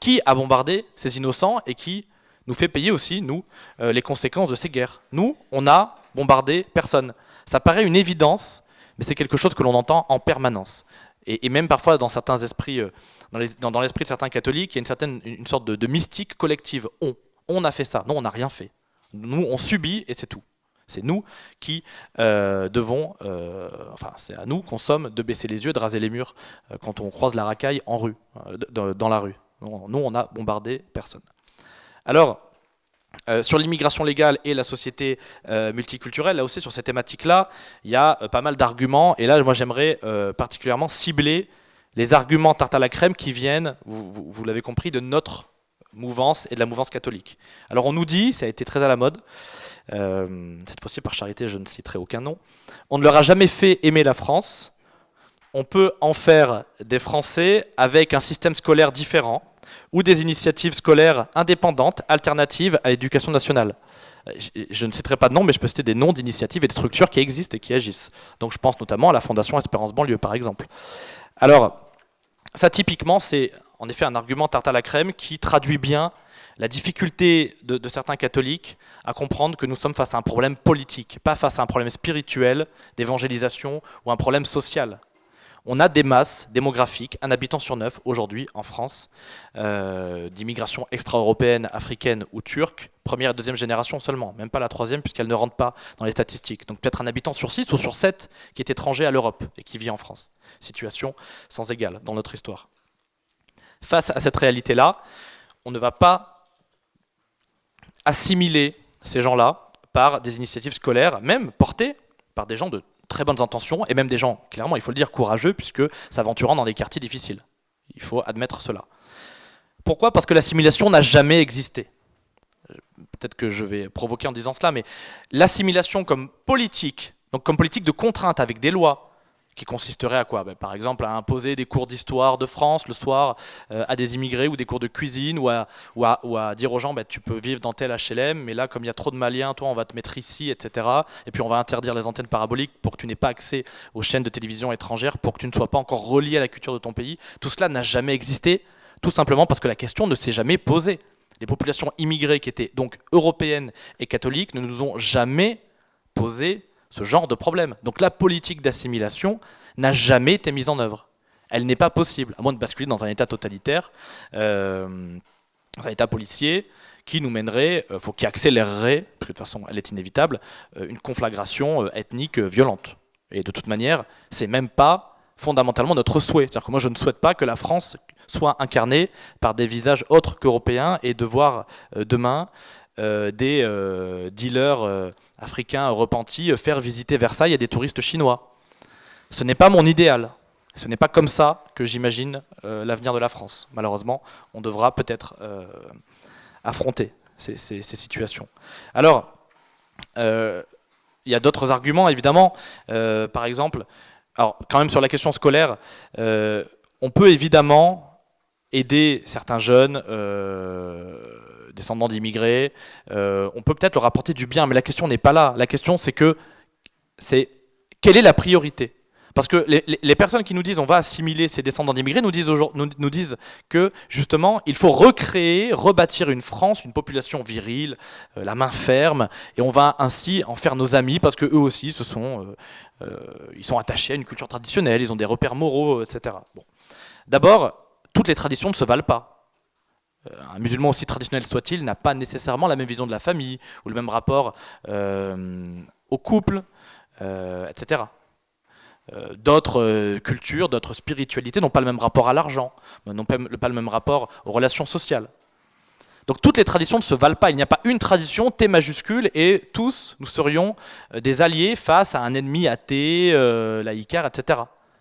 qui a bombardé ces innocents et qui nous fait payer aussi, nous, euh, les conséquences de ces guerres. Nous, on a bombardé personne. Ça paraît une évidence, mais c'est quelque chose que l'on entend en permanence et, même parfois dans certains esprits, euh, dans l'esprit de certains catholiques, il y a une, certaine, une sorte de, mystique collective. On, on a fait ça. Non, on n'a rien fait. Nous, on subit et c'est tout. C'est nous qui euh, devons, euh, enfin c'est à nous qu'on somme de baisser les yeux, de raser les murs quand on croise la racaille en rue, dans la rue. Nous, on a bombardé personne. Alors, euh, sur l'immigration légale et la société euh, multiculturelle, là aussi sur ces thématiques-là, il y a euh, pas mal d'arguments. Et là, moi j'aimerais particulièrement cibler les arguments tarte à la crème qui viennent, vous, l'avez compris, de notre mouvance et de la mouvance catholique. Alors on nous dit, ça a été très à la mode, cette fois-ci par charité je ne citerai aucun nom, on ne leur a jamais fait aimer la France, on peut en faire des Français avec un système scolaire différent ou des initiatives scolaires indépendantes, alternatives à l'éducation nationale. Je ne citerai pas de nom, mais je peux citer des noms d'initiatives et de structures qui existent et qui agissent. Donc je pense notamment à la Fondation Espérance Banlieue, par exemple. Alors, ça typiquement, c'est en effet un argument tarte à la crème qui traduit bien la difficulté de, certains catholiques à comprendre que nous sommes face à un problème politique, pas face à un problème spirituel, d'évangélisation ou un problème social on a des masses démographiques, un habitant sur neuf aujourd'hui en France, euh, d'immigration extra-européenne, africaine ou turque, première et deuxième génération seulement, même pas la troisième puisqu'elle ne rentre pas dans les statistiques. Donc peut-être un habitant sur six ou sur sept qui est étranger à l'Europe et qui vit en France. Situation sans égale dans notre histoire. Face à cette réalité-là, on ne va pas assimiler ces gens-là par des initiatives scolaires, même portées par des gens de très bonnes intentions, et même des gens, clairement, il faut le dire, courageux, puisque s'aventurant dans des quartiers difficiles. Il faut admettre cela. Pourquoi? Parce que l'assimilation n'a jamais existé. Peut-être que je vais provoquer en disant cela, mais l'assimilation comme politique, donc comme politique de contrainte avec des lois, qui consisterait à quoi ben, Par exemple, à imposer des cours d'histoire de France le soir euh, à des immigrés ou des cours de cuisine ou à, ou à, dire aux gens ben, tu peux vivre dans tel HLM, mais là, comme il y a trop de Maliens, toi, on va te mettre ici, etc. Et puis on va interdire les antennes paraboliques pour que tu n'aies pas accès aux chaînes de télévision étrangères, pour que tu ne sois pas encore relié à la culture de ton pays. Tout cela n'a jamais existé, tout simplement parce que la question ne s'est jamais posée. Les populations immigrées qui étaient donc européennes et catholiques ne nous ont jamais posé ce genre de problème. Donc la politique d'assimilation n'a jamais été mise en œuvre. Elle n'est pas possible, à moins de basculer dans un état totalitaire, euh, un état policier, qui nous mènerait, euh, faut qui accélérerait, parce que de toute façon elle est inévitable, euh, une conflagration ethnique violente. Et de toute manière, c'est même pas fondamentalement notre souhait. C'est-à-dire que moi je ne souhaite pas que la France soit incarnée par des visages autres qu'européens et de voir demain euh, des euh, dealers euh, africains repentis faire visiter Versailles à des touristes chinois. Ce n'est pas mon idéal. Ce n'est pas comme ça que j'imagine l'avenir de la France. Malheureusement, on devra peut-être affronter ces, situations. Alors, il y a d'autres arguments, évidemment. par exemple, alors, quand même sur la question scolaire, on peut évidemment aider certains jeunes descendants d'immigrés, euh, on peut peut-être leur apporter du bien, mais la question n'est pas là. La question, c'est que, c'est quelle est la priorité? Parce que les, personnes qui nous disent on va assimiler ces descendants d'immigrés nous disent, nous, que justement il faut recréer, rebâtir une France, une population virile, euh, la main ferme, et on va ainsi en faire nos amis parce que eux aussi ce sont, euh, ils sont attachés à une culture traditionnelle, ils ont des repères moraux, etc. Bon. D'abord, toutes les traditions ne se valent pas. Euh, un musulman aussi traditionnel soit-il n'a pas nécessairement la même vision de la famille ou le même rapport euh, au couple, euh, etc. d'autres cultures, d'autres spiritualités n'ont pas le même rapport à l'argent, n'ont pas, le même rapport aux relations sociales. Donc toutes les traditions ne se valent pas. Il n'y a pas une tradition, T majuscule, et tous nous serions des alliés face à un ennemi athée, laïcaire, etc.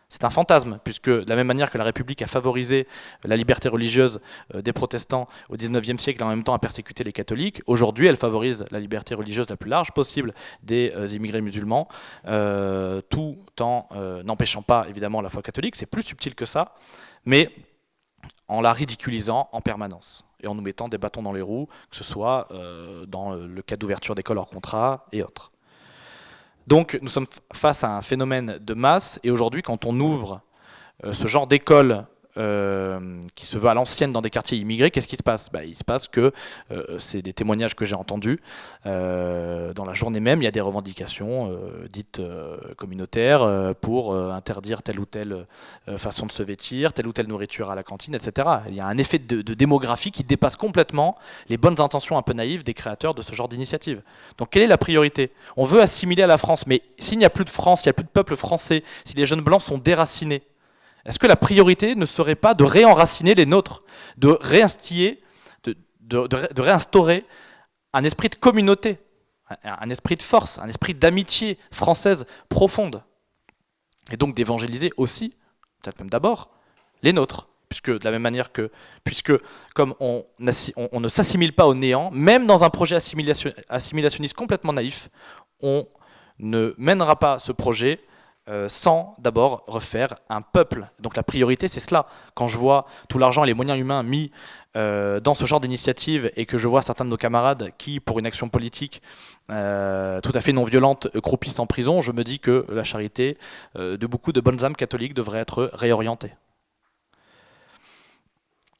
C'est un fantasme, puisque de la même manière que la République a favorisé la liberté religieuse euh, des protestants au XIXe siècle et en même temps a persécuté les catholiques, aujourd'hui elle favorise la liberté religieuse la plus large possible des euh, immigrés musulmans, euh, tout en n'empêchant pas évidemment la foi catholique, c'est plus subtil que ça, mais en la ridiculisant en permanence et en nous mettant des bâtons dans les roues, que ce soit dans le cas d'ouverture d'écoles hors contrat et autres. Donc nous sommes face à un phénomène de masse et aujourd'hui quand on ouvre euh, ce genre d'école euh, qui se veut à l'ancienne dans des quartiers immigrés, qu'est-ce qui se passe? Bah, Il se passe que, euh, c'est des témoignages que j'ai entendus, dans la journée même, il y a des revendications dites communautaires pour interdire telle ou telle façon de se vêtir, telle ou telle nourriture à la cantine, etc. Il y a un effet de, de démographie qui dépasse complètement les bonnes intentions un peu naïves des créateurs de ce genre d'initiative. Donc quelle est la priorité? On veut assimiler à la France, mais s'il n'y a plus de France, il n'y a plus de peuple français, si les jeunes blancs sont déracinés, est-ce que la priorité ne serait pas de réenraciner les nôtres, de réinstiller, de, réinstaurer un esprit de communauté, un esprit de force, un esprit d'amitié française profonde Et donc d'évangéliser aussi, peut-être même d'abord, les nôtres, puisque de la même manière que, puisque comme on, on, ne s'assimile pas au néant, même dans un projet assimilationniste complètement naïf, on ne mènera pas ce projet euh, sans d'abord refaire un peuple. Donc la priorité, c'est cela. Quand je vois tout l'argent et les moyens humains mis euh, dans ce genre d'initiative et que je vois certains de nos camarades qui, pour une action politique euh, tout à fait non violente, croupissent en prison, je me dis que la charité de beaucoup de bonnes âmes catholiques devrait être réorientée.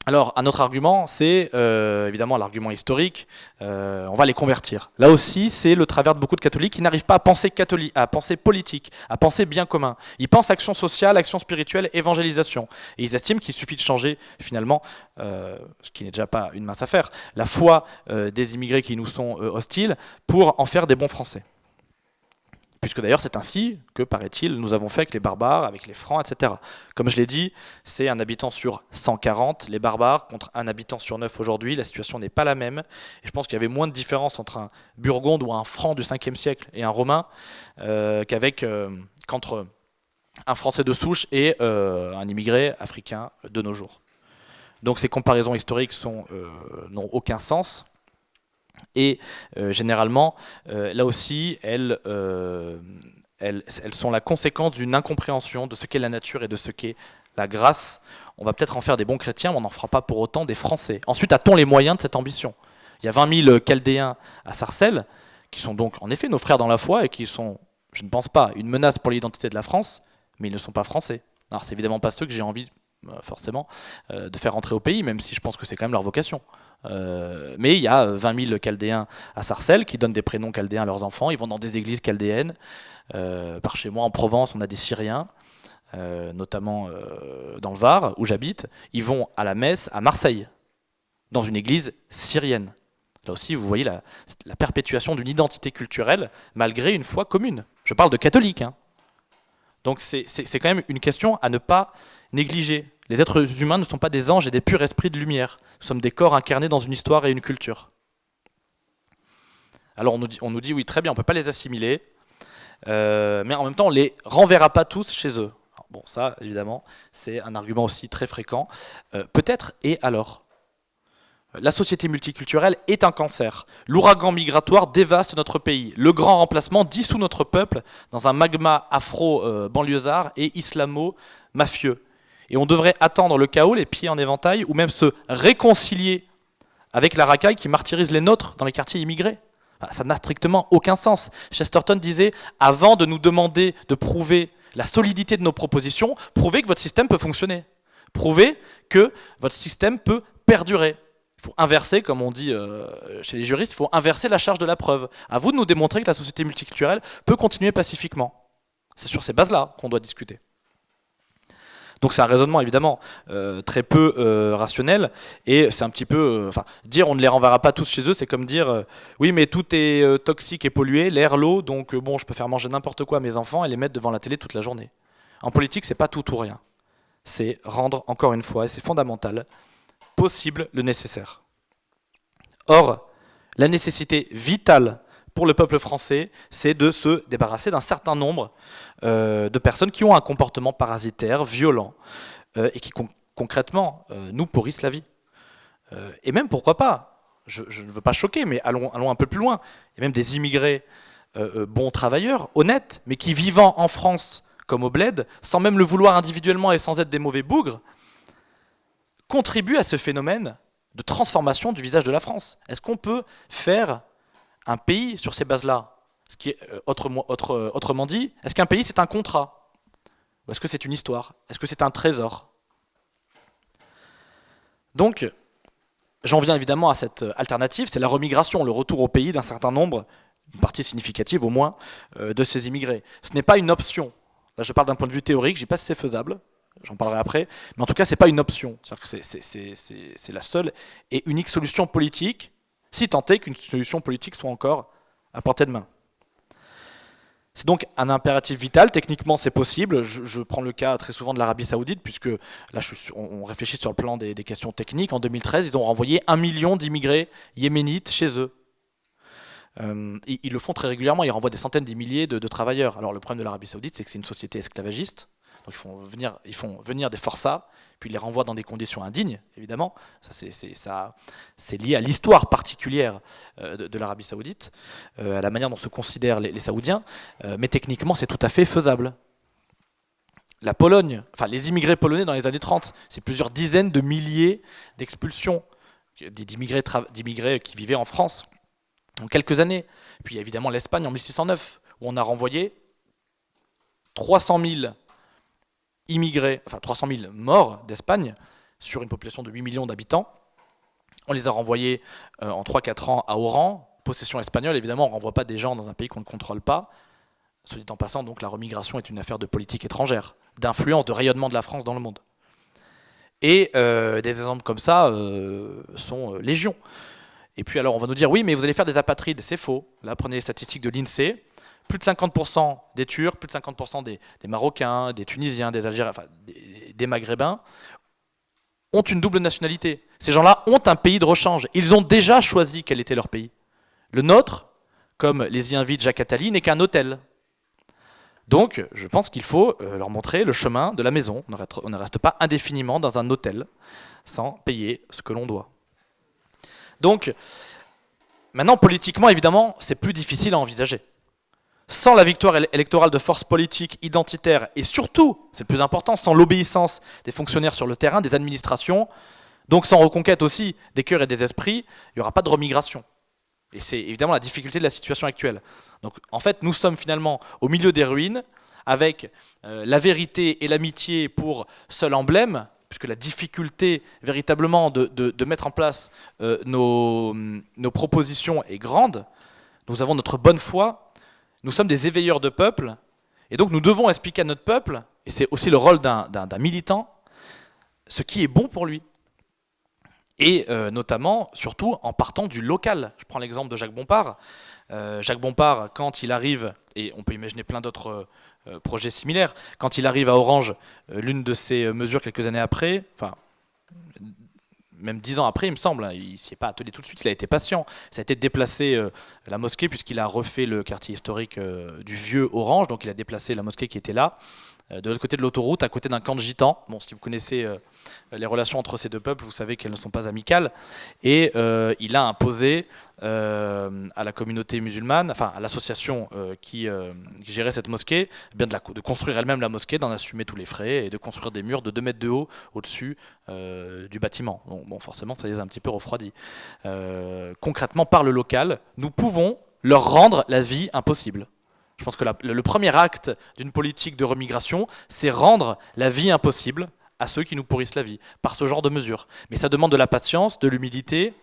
Alors, un autre argument, c'est euh, évidemment l'argument historique, euh, on va les convertir. Là aussi, c'est le travers de beaucoup de catholiques qui n'arrivent pas à penser, catholique, à penser politique, à penser bien commun. Ils pensent action sociale, action spirituelle, évangélisation. Et ils estiment qu'il suffit de changer, finalement, euh, ce qui n'est déjà pas une mince affaire, la foi des immigrés qui nous sont hostiles pour en faire des bons Français. Puisque d'ailleurs c'est ainsi que, paraît-il, nous avons fait avec les barbares, avec les francs, etc. Comme je l'ai dit, c'est un habitant sur 140, les barbares, contre un habitant sur 9 aujourd'hui, la situation n'est pas la même. Et je pense qu'il y avait moins de différence entre un burgonde ou un franc du 5e siècle et un romain euh, euh, qu'entre un français de souche et euh, un immigré africain de nos jours. Donc ces comparaisons historiques n'ont aucun sens. Et euh, généralement, euh, là aussi, euh, elles, sont la conséquence d'une incompréhension de ce qu'est la nature et de ce qu'est la grâce. On va peut-être en faire des bons chrétiens, mais on n'en fera pas pour autant des Français. Ensuite, a-t-on les moyens de cette ambition? Il y a 20 000 Chaldéens à Sarcelles, qui sont donc en effet nos frères dans la foi et qui sont, je ne pense pas, une menace pour l'identité de la France, mais ils ne sont pas français. Alors c'est évidemment pas ceux que j'ai envie, forcément, de faire rentrer au pays, même si je pense que c'est quand même leur vocation. Euh, mais il y a 20 000 chaldéens à Sarcelles qui donnent des prénoms chaldéens à leurs enfants. Ils vont dans des églises chaldéennes. Euh, par chez moi, en Provence, on a des Syriens, euh, notamment dans le Var, où j'habite. Ils vont à la messe à Marseille, dans une église syrienne. Là aussi, vous voyez la, perpétuation d'une identité culturelle malgré une foi commune. Je parle de catholiques. Hein. Donc c'est quand même une question à ne pas négliger. Les êtres humains ne sont pas des anges et des purs esprits de lumière. Nous sommes des corps incarnés dans une histoire et une culture. Alors on nous dit, on nous dit oui, très bien, on ne peut pas les assimiler, euh, mais en même temps, on ne les renverra pas tous chez eux. bon, ça, évidemment, c'est un argument aussi très fréquent. Euh, peut-être, et alors? La société multiculturelle est un cancer. L'ouragan migratoire dévaste notre pays. Le grand remplacement dissout notre peuple dans un magma afro-banlieusard et islamo-mafieux. Et on devrait attendre le chaos, les pieds en éventail, ou même se réconcilier avec la racaille qui martyrise les nôtres dans les quartiers immigrés. ça n'a strictement aucun sens. Chesterton disait, avant de nous demander de prouver la solidité de nos propositions, prouvez que votre système peut fonctionner. Prouvez que votre système peut perdurer. Il faut inverser, comme on dit euh, chez les juristes, il faut inverser la charge de la preuve. À vous de nous démontrer que la société multiculturelle peut continuer pacifiquement. C'est sur ces bases-là qu'on doit discuter. Donc c'est un raisonnement évidemment euh, très peu euh, rationnel et c'est un petit peu, enfin dire on ne les renverra pas tous chez eux, c'est comme dire oui mais tout est toxique et pollué, l'air, l'eau, donc bon je peux faire manger n'importe quoi à mes enfants et les mettre devant la télé toute la journée. En politique c'est pas tout ou rien, c'est rendre encore une fois, et c'est fondamental, possible le nécessaire. Or la nécessité vitale pour le peuple français, c'est de se débarrasser d'un certain nombre euh, de personnes qui ont un comportement parasitaire, violent, euh, et qui concrètement euh, nous pourrissent la vie. et même, pourquoi pas, je, ne veux pas choquer, mais allons, allons un peu plus loin, il y a même des immigrés bons travailleurs, honnêtes, mais qui vivant en France comme au bled, sans même le vouloir individuellement et sans être des mauvais bougres, contribuent à ce phénomène de transformation du visage de la France. Est-ce qu'on peut faire un pays sur ces bases-là? Ce qui est, euh, euh, autrement dit, est-ce qu'un pays c'est un contrat? Ou est-ce que c'est une histoire? Est-ce que c'est un trésor? Donc, j'en viens évidemment à cette euh, alternative, c'est la remigration, le retour au pays d'un certain nombre, une partie significative au moins, de ces immigrés. Ce n'est pas une option. Là, je parle d'un point de vue théorique, je ne dis pas si c'est faisable, j'en parlerai après, mais en tout cas, ce n'est pas une option. C'est la seule et unique solution politique, si tant est qu'une solution politique soit encore à portée de main. C'est donc un impératif vital, techniquement c'est possible, je, prends le cas très souvent de l'Arabie Saoudite, puisque là on, réfléchit sur le plan des, questions techniques, en 2013 ils ont renvoyé un million d'immigrés yéménites chez eux. Euh, ils, le font très régulièrement, ils renvoient des centaines de milliers de, travailleurs. Alors le problème de l'Arabie Saoudite c'est que c'est une société esclavagiste, ils font venir, ils font venir des forçats, puis il les renvoie dans des conditions indignes, évidemment. C'est lié à l'histoire particulière euh, de, l'Arabie saoudite, euh, à la manière dont se considèrent les, Saoudiens, euh, mais techniquement c'est tout à fait faisable. La Pologne, enfin les immigrés polonais dans les années 30, c'est plusieurs dizaines de milliers d'expulsions d'immigrés qui vivaient en France en quelques années. Puis il y a évidemment l'Espagne en 1609, où on a renvoyé 300 000 immigrés, enfin 300 000 morts d'Espagne sur une population de 8 millions d'habitants. On les a renvoyés euh, en 3-4 ans à Oran, possession espagnole. Évidemment, on ne renvoie pas des gens dans un pays qu'on ne contrôle pas. Soit dit en passant, donc la remigration est une affaire de politique étrangère, d'influence, de rayonnement de la France dans le monde. Et euh, des exemples comme ça euh, sont légion. Et puis alors on va nous dire, oui, mais vous allez faire des apatrides. C'est faux. Là, prenez les statistiques de l'INSEE plus de 50% des Turcs, plus de 50% des, Marocains, des Tunisiens, des Algériens, enfin des, Maghrébins, ont une double nationalité. Ces gens-là ont un pays de rechange. Ils ont déjà choisi quel était leur pays. Le nôtre, comme les y invite Jacques Attali, n'est qu'un hôtel. Donc, je pense qu'il faut euh, leur montrer le chemin de la maison. On ne reste pas indéfiniment dans un hôtel sans payer ce que l'on doit. Donc, maintenant, politiquement, évidemment, c'est plus difficile à envisager sans la victoire électorale de forces politiques identitaires et surtout, c'est le plus important, sans l'obéissance des fonctionnaires sur le terrain, des administrations, donc sans reconquête aussi des cœurs et des esprits, il n'y aura pas de remigration. Et c'est évidemment la difficulté de la situation actuelle. Donc en fait, nous sommes finalement au milieu des ruines, avec euh, la vérité et l'amitié pour seul emblème, puisque la difficulté véritablement de, mettre en place euh, nos, nos propositions est grande. Nous avons notre bonne foi, nous sommes des éveilleurs de peuple, et donc nous devons expliquer à notre peuple, et c'est aussi le rôle d'un militant, ce qui est bon pour lui. Et euh, notamment, surtout, en partant du local. Je prends l'exemple de Jacques Bompard. Euh, Jacques Bompard, quand il arrive, et on peut imaginer plein d'autres euh, projets similaires, quand il arrive à Orange, l'une de ses mesures quelques années après, enfin, même dix ans après, il me semble, hein, il s'y est pas attelé tout de suite, il a été patient. Ça a été de déplacer euh, la mosquée, puisqu'il a refait le quartier historique euh, du vieux Orange, donc il a déplacé la mosquée qui était là, de l'autre côté de l'autoroute, à côté d'un camp de gitans. Bon, si vous connaissez les relations entre ces deux peuples, vous savez qu'elles ne sont pas amicales. Et il a imposé à la communauté musulmane, enfin à l'association qui, gérait cette mosquée, eh bien de, construire elle-même la mosquée, d'en assumer tous les frais et de construire des murs de 2 mètres de haut au-dessus du bâtiment. bon, forcément, ça les a un petit peu refroidis. concrètement, par le local, nous pouvons leur rendre la vie impossible. Je pense que le premier acte d'une politique de remigration, c'est rendre la vie impossible à ceux qui nous pourrissent la vie, par ce genre de mesures. Mais ça demande de la patience, de l'humilité,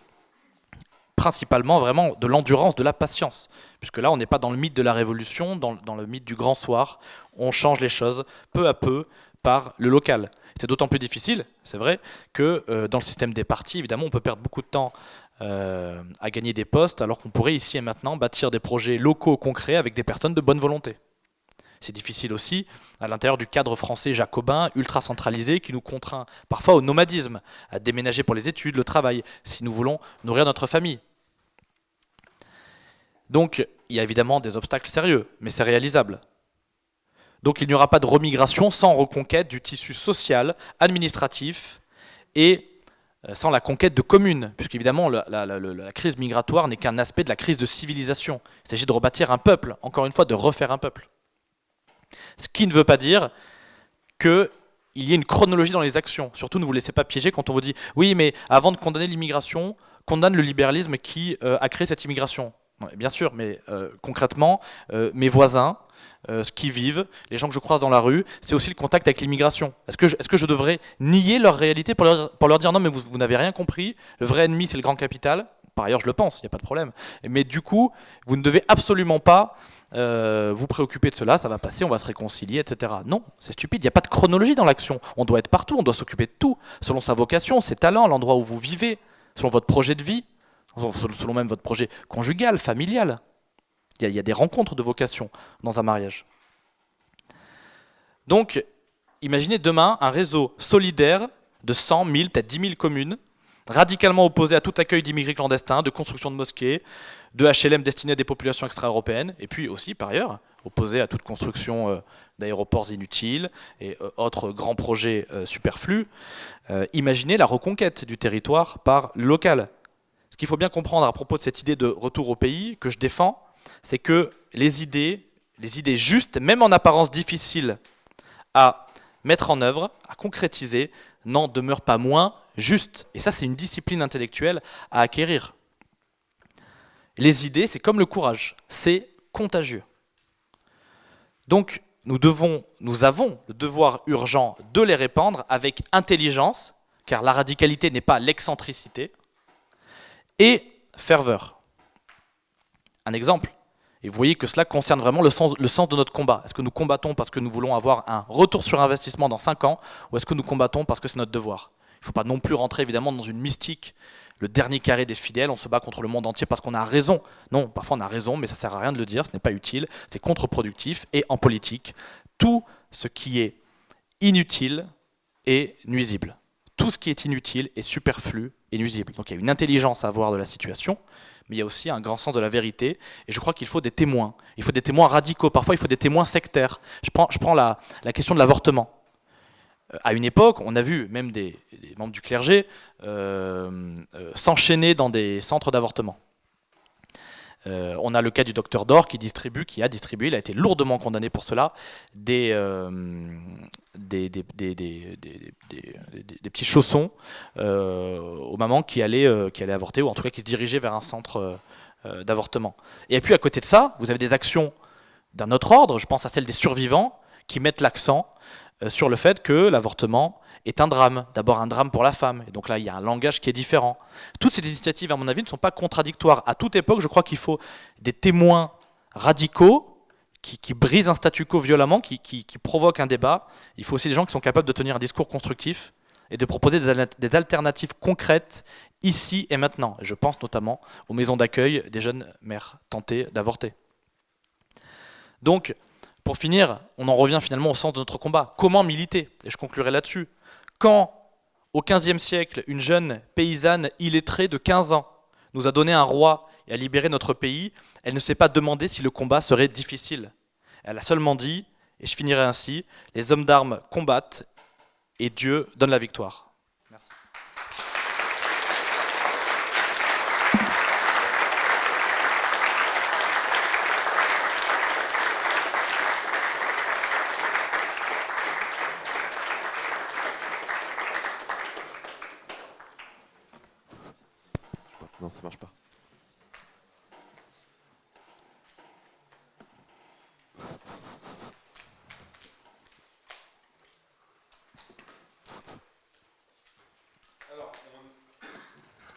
principalement vraiment de l'endurance, de la patience. Puisque là, on n'est pas dans le mythe de la révolution, dans, le mythe du grand soir. On change les choses peu à peu par le local. C'est d'autant plus difficile, c'est vrai, que euh, dans le système des partis, évidemment, on peut perdre beaucoup de temps euh, à gagner des postes, alors qu'on pourrait ici et maintenant bâtir des projets locaux concrets avec des personnes de bonne volonté. C'est difficile aussi à l'intérieur du cadre français jacobin, ultra centralisé, qui nous contraint parfois au nomadisme, à déménager pour les études, le travail, si nous voulons nourrir notre famille. Donc il y a évidemment des obstacles sérieux, mais c'est réalisable. Donc il n'y aura pas de remigration sans reconquête du tissu social, administratif et sans la conquête de communes, puisqu'évidemment la, la, crise migratoire n'est qu'un aspect de la crise de civilisation. Il s'agit de rebâtir un peuple, encore une fois, de refaire un peuple. Ce qui ne veut pas dire qu'il y ait une chronologie dans les actions. Surtout, ne vous laissez pas piéger quand on vous dit « oui, mais avant de condamner l'immigration, condamne le libéralisme qui euh, a créé cette immigration ». Bien sûr, mais euh, concrètement, mes voisins, euh, ce qu'ils vivent, les gens que je croise dans la rue, c'est aussi le contact avec l'immigration. Est-ce que, je, devrais nier leur réalité pour leur, dire non mais vous, vous n'avez rien compris, le vrai ennemi c'est le grand capital? Par ailleurs je le pense, il n'y a pas de problème. Mais du coup, vous ne devez absolument pas euh, vous préoccuper de cela, ça va passer, on va se réconcilier, etc. Non, c'est stupide, il n'y a pas de chronologie dans l'action. On doit être partout, on doit s'occuper de tout, selon sa vocation, ses talents, l'endroit où vous vivez, selon votre projet de vie, selon même votre projet conjugal, familial. Il y, a, des rencontres de vocation dans un mariage. Donc, imaginez demain un réseau solidaire de 100, 1000, peut-être 10 000 communes, radicalement opposé à tout accueil d'immigrés clandestins, de construction de mosquées, de HLM destinés à des populations extra-européennes, et puis aussi, par ailleurs, opposé à toute construction d'aéroports inutiles et autres grands projets superflus. imaginez la reconquête du territoire par local. Ce qu'il faut bien comprendre à propos de cette idée de retour au pays que je défends, c'est que les idées, les idées justes, même en apparence difficiles à mettre en œuvre, à concrétiser, n'en demeurent pas moins justes. Et ça, c'est une discipline intellectuelle à acquérir. Les idées, c'est comme le courage, c'est contagieux. Donc, nous, devons, nous avons le devoir urgent de les répandre avec intelligence, car la radicalité n'est pas l'excentricité, et ferveur. Un exemple, et vous voyez que cela concerne vraiment le sens, de notre combat. Est-ce que nous combattons parce que nous voulons avoir un retour sur investissement dans 5 ans, ou est-ce que nous combattons parce que c'est notre devoir? Il ne faut pas non plus rentrer évidemment dans une mystique, le dernier carré des fidèles, on se bat contre le monde entier parce qu'on a raison. Non, parfois on a raison, mais ça ne sert à rien de le dire, ce n'est pas utile, c'est contre-productif, et en politique, tout ce qui est inutile est nuisible. Tout ce qui est inutile est superflu et nuisible. Donc il y a une intelligence à avoir de la situation, mais il y a aussi un grand sens de la vérité. Et je crois qu'il faut des témoins. Il faut des témoins radicaux. Parfois, il faut des témoins sectaires. Je prends, la, question de l'avortement. Euh, à une époque, on a vu même des, membres du clergé euh, euh, s'enchaîner dans des centres d'avortement. Euh, on a le cas du docteur Dor qui distribue, qui a distribué, il a été lourdement condamné pour cela, des, petits chaussons euh, aux mamans qui allaient, euh, qui allaient avorter, ou en tout cas qui se dirigeaient vers un centre d'avortement. Et puis à côté de ça, vous avez des actions d'un autre ordre, je pense à celle des survivants, qui mettent l'accent sur le fait que l'avortement est un drame. D'abord un drame pour la femme. Et donc là, il y a un langage qui est différent. Toutes ces initiatives, à mon avis, ne sont pas contradictoires. À toute époque, je crois qu'il faut des témoins radicaux qui, brisent un statu quo violemment, qui, provoquent un débat. Il faut aussi des gens qui sont capables de tenir un discours constructif et de proposer des alternatives concrètes ici et maintenant. Je pense notamment aux maisons d'accueil des jeunes mères tentées d'avorter. Donc, pour finir, on en revient finalement au sens de notre combat. Comment militer? Et je conclurai là-dessus. Quand, au XVe siècle, une jeune paysanne illettrée de 15 ans nous a donné un roi et a libéré notre pays, elle ne s'est pas demandé si le combat serait difficile. Elle a seulement dit, et je finirai ainsi, les hommes d'armes combattent et Dieu donne la victoire.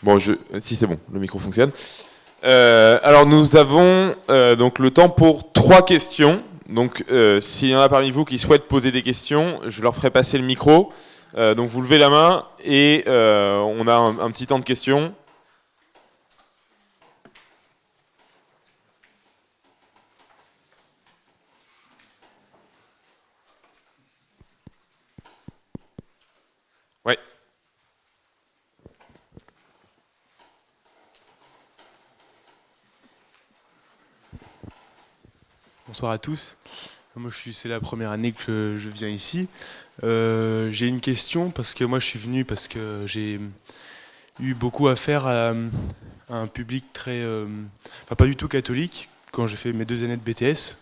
Bon, je, si c'est bon, le micro fonctionne. Euh, alors nous avons euh, donc le temps pour trois questions. Donc euh, s'il y en a parmi vous qui souhaitent poser des questions, je leur ferai passer le micro. donc vous levez la main et on a un, petit temps de questions. Ouais. Bonsoir à tous. C'est la première année que je viens ici. Euh, j'ai une question parce que moi, je suis venu parce que j'ai eu beaucoup à faire à, un public très, euh, pas du tout catholique quand j'ai fait mes deux années de BTS.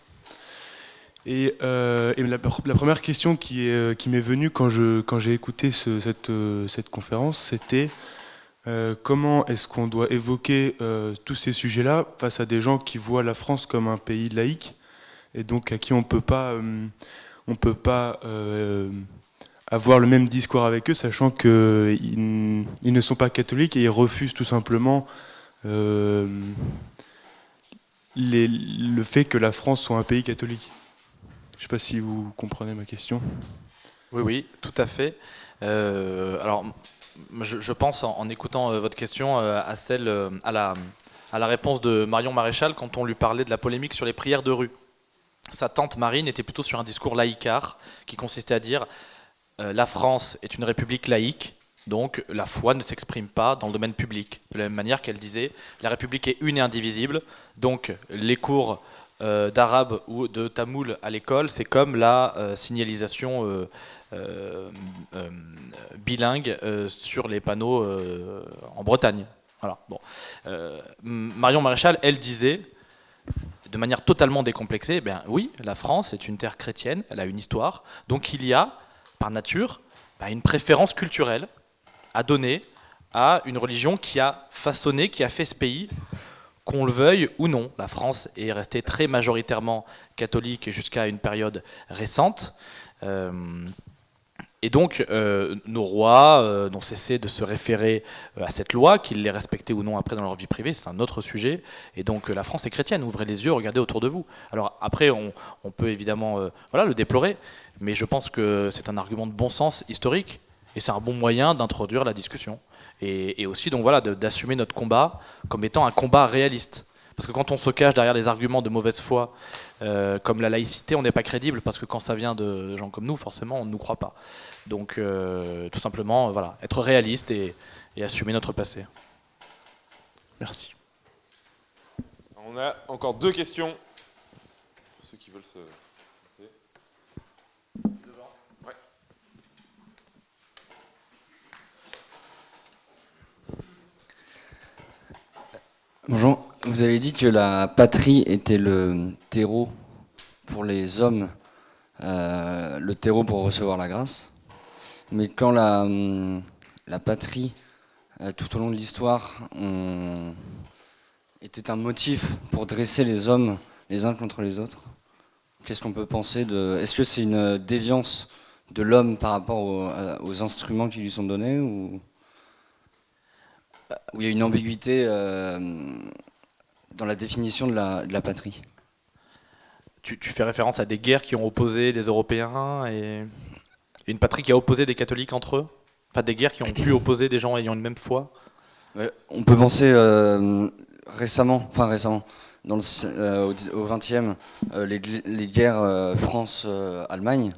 Et, euh, la, première question qui, est, m'est venue quand, j'ai écouté cette, cette conférence, c'était comment est-ce qu'on doit évoquer tous ces sujets-là face à des gens qui voient la France comme un pays laïque? Et donc à qui on peut pas, euh, on peut pas euh, avoir le même discours avec eux, sachant qu'ils ils ne sont pas catholiques et ils refusent tout simplement euh, le fait que la France soit un pays catholique. Je ne sais pas si vous comprenez ma question. Oui, oui, tout à fait. alors, je, pense en, écoutant votre question à celle, à la, à la réponse de Marion Maréchal quand on lui parlait de la polémique sur les prières de rue sa tante Marine était plutôt sur un discours laïcard qui consistait à dire euh, la France est une république laïque, donc la foi ne s'exprime pas dans le domaine public. De la même manière qu'elle disait la République est une et indivisible, donc les cours d'arabe ou de tamoul à l'école, c'est comme la signalisation bilingue sur les panneaux en Bretagne. Voilà. Bon. Marion Maréchal, elle disait, de manière totalement décomplexée, eh bien oui, la France est une terre chrétienne, elle a une histoire, donc il y a, par nature, bah, une préférence culturelle à donner à une religion qui a façonné, qui a fait ce pays, qu'on le veuille ou non. La France est restée très majoritairement catholique jusqu'à une période récente. Euh, et donc, euh, nos rois euh, n'ont cessé de se référer euh, à cette loi, qu'ils les respectaient ou non après dans leur vie privée, c'est un autre sujet. Et donc, la France est chrétienne, ouvrez les yeux, regardez autour de vous. Alors après, on, peut évidemment voilà, le déplorer, mais je pense que c'est un argument de bon sens historique, et c'est un bon moyen d'introduire la discussion. Et, et aussi, donc voilà, d'assumer notre combat comme étant un combat réaliste. Parce que quand on se cache derrière des arguments de mauvaise foi, euh, comme la laïcité, on n'est pas crédible, parce que quand ça vient de gens comme nous, forcément, on ne nous croit pas. Donc, euh, tout simplement, voilà, être réaliste et, assumer notre passé. Merci. On a encore deux questions. Ceux qui veulent se... Bonjour. Vous avez dit que la patrie était le terreau pour les hommes, euh, le terreau pour recevoir la grâce. Mais quand la, hum, la patrie, euh, tout au long de l'histoire, était un motif pour dresser les hommes les uns contre les autres, qu'est-ce qu'on peut penser de... Est-ce que c'est une déviance de l'homme par rapport aux, instruments qui lui sont donnés ou il y a une ambiguïté euh, dans la définition de la, patrie. Tu, fais référence à des guerres qui ont opposé des Européens et une patrie qui a opposé des catholiques entre eux? Enfin, des guerres qui ont pu opposer des gens ayant une même foi? On peut penser euh, récemment, enfin récemment, dans le, euh, au XXe, les, les, guerres France-Allemagne.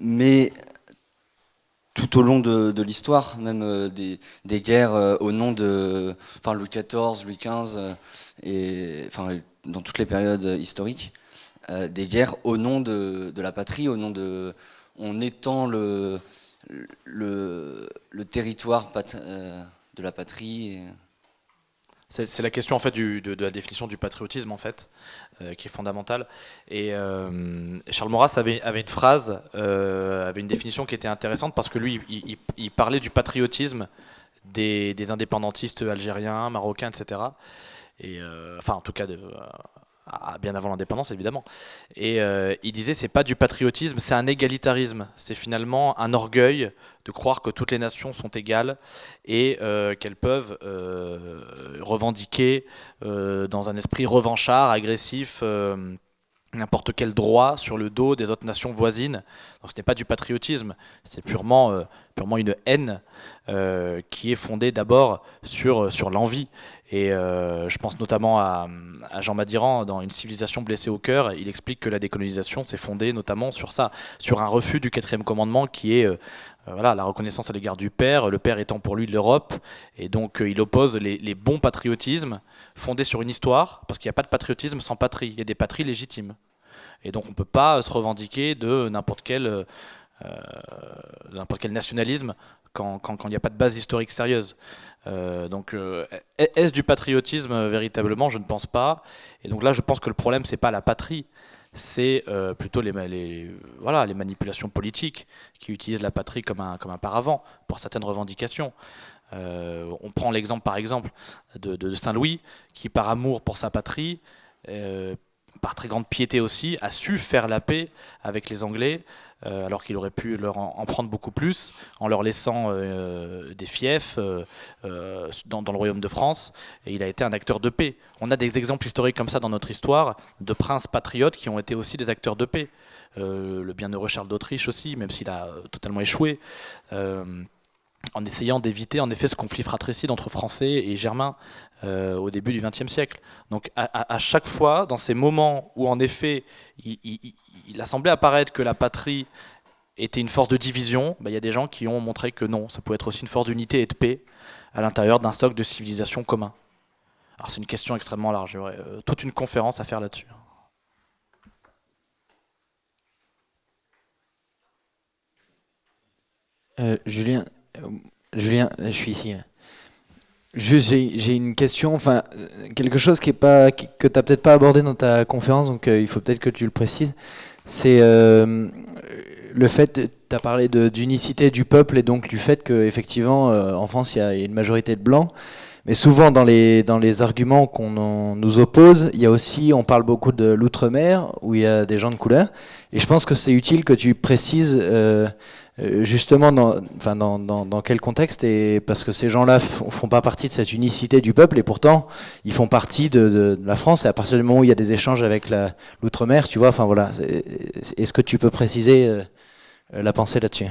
mais tout au long de, l'histoire, même euh, des, guerres euh, au nom de enfin, Louis XIV, Louis XV, euh, et enfin, dans toutes les périodes historiques, des guerres au nom de, la patrie, au nom de... On étend le, territoire de la patrie. C'est la question en fait de, la définition du patriotisme en fait, qui est fondamentale. Et euh, Charles Maurras avait, une phrase, euh, avait une définition qui était intéressante parce que lui, il, parlait du patriotisme des, indépendantistes algériens, marocains, etc. Et enfin, en tout cas, bien avant l'indépendance évidemment. Et euh, il disait c'est pas du patriotisme, c'est un égalitarisme. C'est finalement un orgueil de croire que toutes les nations sont égales et euh, qu'elles peuvent euh, revendiquer dans un esprit revanchard, agressif n'importe quel droit sur le dos des autres nations voisines. Donc ce n'est pas du patriotisme, c'est purement, euh, purement une haine euh, qui est fondée d'abord sur, sur l'envie. Et euh, je pense notamment à, Jean Madiran dans Une civilisation blessée au cœur. Il explique que la décolonisation s'est fondée notamment sur ça, sur un refus du quatrième commandement qui est voilà, la reconnaissance à l'égard du père, le père étant pour lui l'Europe. Et donc il oppose les, bons patriotismes fondés sur une histoire, parce qu'il n'y a pas de patriotisme sans patrie, il y a des patries légitimes. Et donc on ne peut pas se revendiquer de n'importe quel, euh, nationalisme quand il n'y a pas de base historique sérieuse. Euh, donc euh, est-ce du patriotisme véritablement? Je ne pense pas. Et donc là je pense que le problème c'est pas la patrie, c'est plutôt les, voilà, les manipulations politiques qui utilisent la patrie comme un, comme un paravent pour certaines revendications. on prend l'exemple par exemple de, de Saint-Louis qui par amour pour sa patrie par très grande piété aussi, a su faire la paix avec les Anglais, euh, alors qu'il aurait pu leur en, prendre beaucoup plus, en leur laissant euh, des fiefs euh, dans, le royaume de France, et il a été un acteur de paix. On a des exemples historiques comme ça dans notre histoire, de princes patriotes qui ont été aussi des acteurs de paix. le bienheureux Charles d'Autriche aussi, même s'il a totalement échoué en essayant d'éviter en effet ce conflit fratricide entre Français et Germains euh, au début du XXe siècle. Donc à, chaque fois, dans ces moments où en effet il, a semblé apparaître que la patrie était une force de division, bah, il y a des gens qui ont montré que non, ça pouvait être aussi une force d'unité et de paix à l'intérieur d'un stock de civilisation commun. Alors c'est une question extrêmement large, y aurait toute une conférence à faire là-dessus. Julien, Julien, je suis ici. J'ai une question, enfin quelque chose qui est pas, que tu n'as peut-être pas abordé dans ta conférence, donc il faut peut-être que tu le précises. C'est le fait, tu as parlé d'unicité du peuple et donc du fait qu'effectivement en France il y a une majorité de blancs. Mais souvent dans les, dans les arguments qu'on nous oppose, il y a aussi, on parle beaucoup de l'outre-mer où il y a des gens de couleur. Et je pense que c'est utile que tu précises euh, euh, justement dans, dans, dans, dans, quel contexte. Et parce que ces gens-là font pas partie de cette unicité du peuple. Et pourtant ils font partie de, de, la France. Et à partir du moment où il y a des échanges avec l'outre-mer, tu vois, enfin voilà, est-ce que tu peux préciser euh, la pensée là-dessus?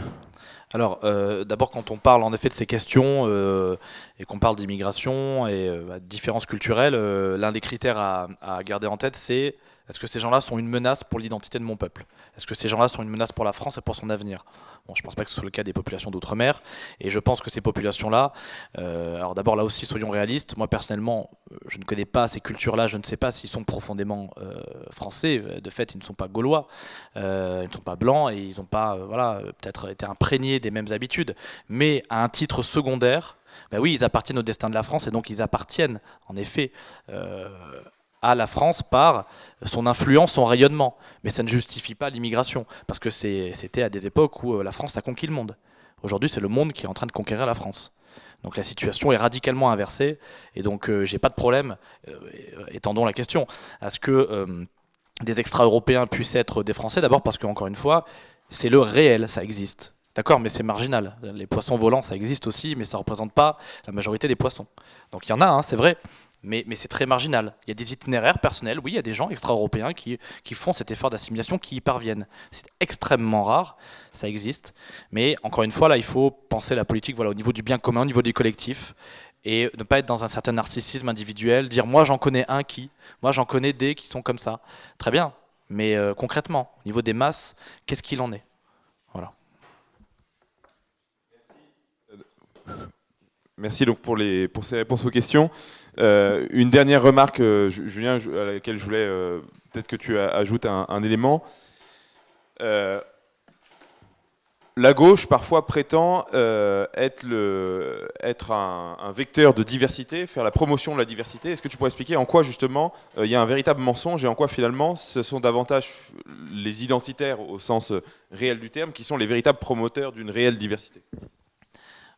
Alors, euh, d'abord, quand on parle en effet de ces questions euh, et qu'on parle d'immigration et euh, bah, de différences culturelles, l'un des critères à, garder en tête, c'est est-ce que ces gens-là sont une menace pour l'identité de mon peuple? Est-ce que ces gens-là sont une menace pour la France et pour son avenir? Bon, je ne pense pas que ce soit le cas des populations d'outre-mer, et je pense que ces populations-là, euh, alors d'abord là aussi soyons réalistes, moi personnellement, je ne connais pas ces cultures-là, je ne sais pas s'ils sont profondément euh, français, de fait ils ne sont pas gaulois, euh, ils ne sont pas blancs, et ils n'ont pas voilà, peut-être été imprégnés des mêmes habitudes, mais à un titre secondaire, ben oui, ils appartiennent au destin de la France, et donc ils appartiennent en effet à la France par son influence, son rayonnement. Mais ça ne justifie pas l'immigration, parce que c'était à des époques où euh, la France a conquis le monde. Aujourd'hui, c'est le monde qui est en train de conquérir la France. Donc la situation est radicalement inversée, et donc euh, j'ai pas de problème, euh, étendons la question, à ce que des extra-européens puissent être des Français, d'abord parce qu'encore une fois, c'est le réel, ça existe. D'accord, mais c'est marginal. Les poissons volants, ça existe aussi, mais ça ne représente pas la majorité des poissons. Donc il y en a, hein, c'est vrai, mais, c'est très marginal. Il y a des itinéraires personnels, oui, il y a des gens extra-européens qui, font cet effort d'assimilation, qui y parviennent. C'est extrêmement rare, ça existe. Mais encore une fois, là, il faut penser la politique voilà, au niveau du bien commun, au niveau du collectif, et ne pas être dans un certain narcissisme individuel, dire moi j'en connais un qui, moi j'en connais des qui sont comme ça. Très bien, mais euh, concrètement, au niveau des masses, qu'est-ce qu'il en est? Voilà. Merci donc pour, les, pour ces réponses aux questions. Euh, une dernière remarque, euh, Julien, à laquelle je voulais euh, peut-être que tu ajoutes un, élément. la gauche parfois prétend être, un, vecteur de diversité, faire la promotion de la diversité. Est-ce que tu pourrais expliquer en quoi justement il y a un véritable mensonge et en quoi finalement ce sont davantage les identitaires au sens réel du terme qui sont les véritables promoteurs d'une réelle diversité?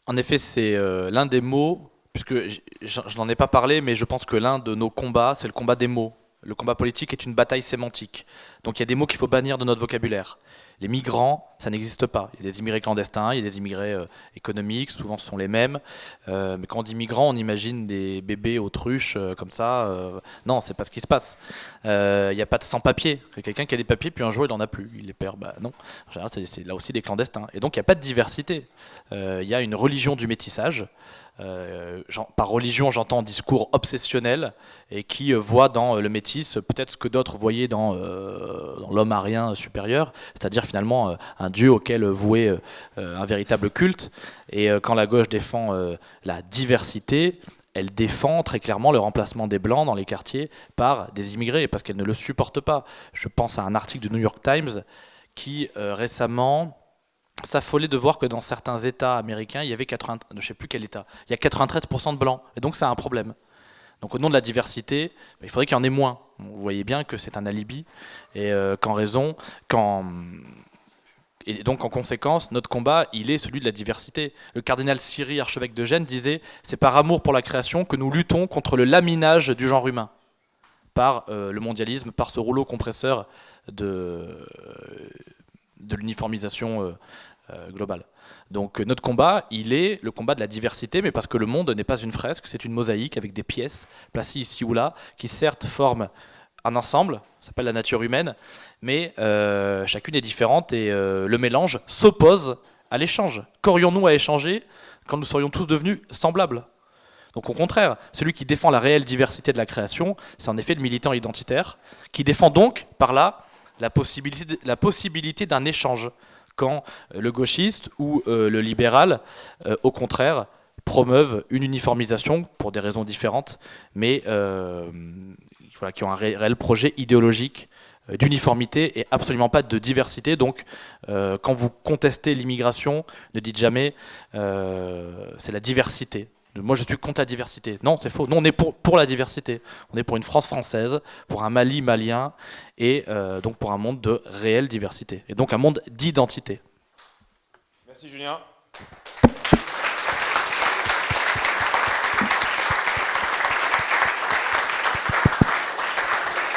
En effet, c'est l'un des mots puisque je n'en ai pas parlé, mais je pense que l'un de nos combats, c'est le combat des mots. Le combat politique est une bataille sémantique. Donc il y a des mots qu'il faut bannir de notre vocabulaire. Les migrants, ça n'existe pas. Il y a des immigrés clandestins, il y a des immigrés euh, économiques, souvent ce sont les mêmes. Euh, mais quand on dit migrants, on imagine des bébés autruches euh, comme ça. non, c'est pas ce qui se passe. Il n'y a pas de sans-papiers. Quelqu'un qui a des papiers, puis un jour il n'en a plus. Il les perd. Bah, non. En général, c'est là aussi des clandestins. Et donc il n'y a pas de diversité. Il y a une religion du métissage. Par religion, j'entends discours obsessionnel et qui voit dans le métis peut-être ce que d'autres voyaient dans, l'homme arien supérieur, c'est-à-dire finalement un dieu auquel vouer un véritable culte. Et quand la gauche défend la diversité, elle défend très clairement le remplacement des blancs dans les quartiers par des immigrés parce qu'elle ne le supporte pas. Je pense à un article du New York Times qui récemment s'affoler de voir que dans certains États américains, il y avait 80, je sais plus quel État, il y a 93% de blancs. Et donc c'est un problème. Donc au nom de la diversité, bah, il faudrait qu'il y en ait moins. Vous voyez bien que c'est un alibi et euh, qu'en raison, et donc en conséquence, notre combat, il est celui de la diversité. Le cardinal Siri, archevêque de Gênes, disait c'est par amour pour la création que nous luttons contre le laminage du genre humain par euh, le mondialisme, par ce rouleau compresseur de, l'uniformisation euh, euh, globale. Donc euh, notre combat, il est le combat de la diversité, mais parce que le monde n'est pas une fresque, c'est une mosaïque avec des pièces placées ici ou là, qui certes forment un ensemble, ça s'appelle la nature humaine, mais chacune est différente et le mélange s'oppose à l'échange. Qu'aurions-nous à échanger quand nous serions tous devenus semblables? Donc au contraire, celui qui défend la réelle diversité de la création, c'est en effet le militant identitaire, qui défend donc par là la possibilité d'un échange, quand le gauchiste ou euh, le libéral, euh, au contraire, promeuvent une uniformisation pour des raisons différentes, mais voilà, qui ont un réel projet idéologique d'uniformité et absolument pas de diversité. Donc, quand vous contestez l'immigration, ne dites jamais c'est la diversité. Moi, je suis contre la diversité. Non, c'est faux. Non, on est pour, la diversité. On est pour une France française, pour un Mali malien, et euh, donc pour un monde de réelle diversité. Et donc un monde d'identité. Merci Julien.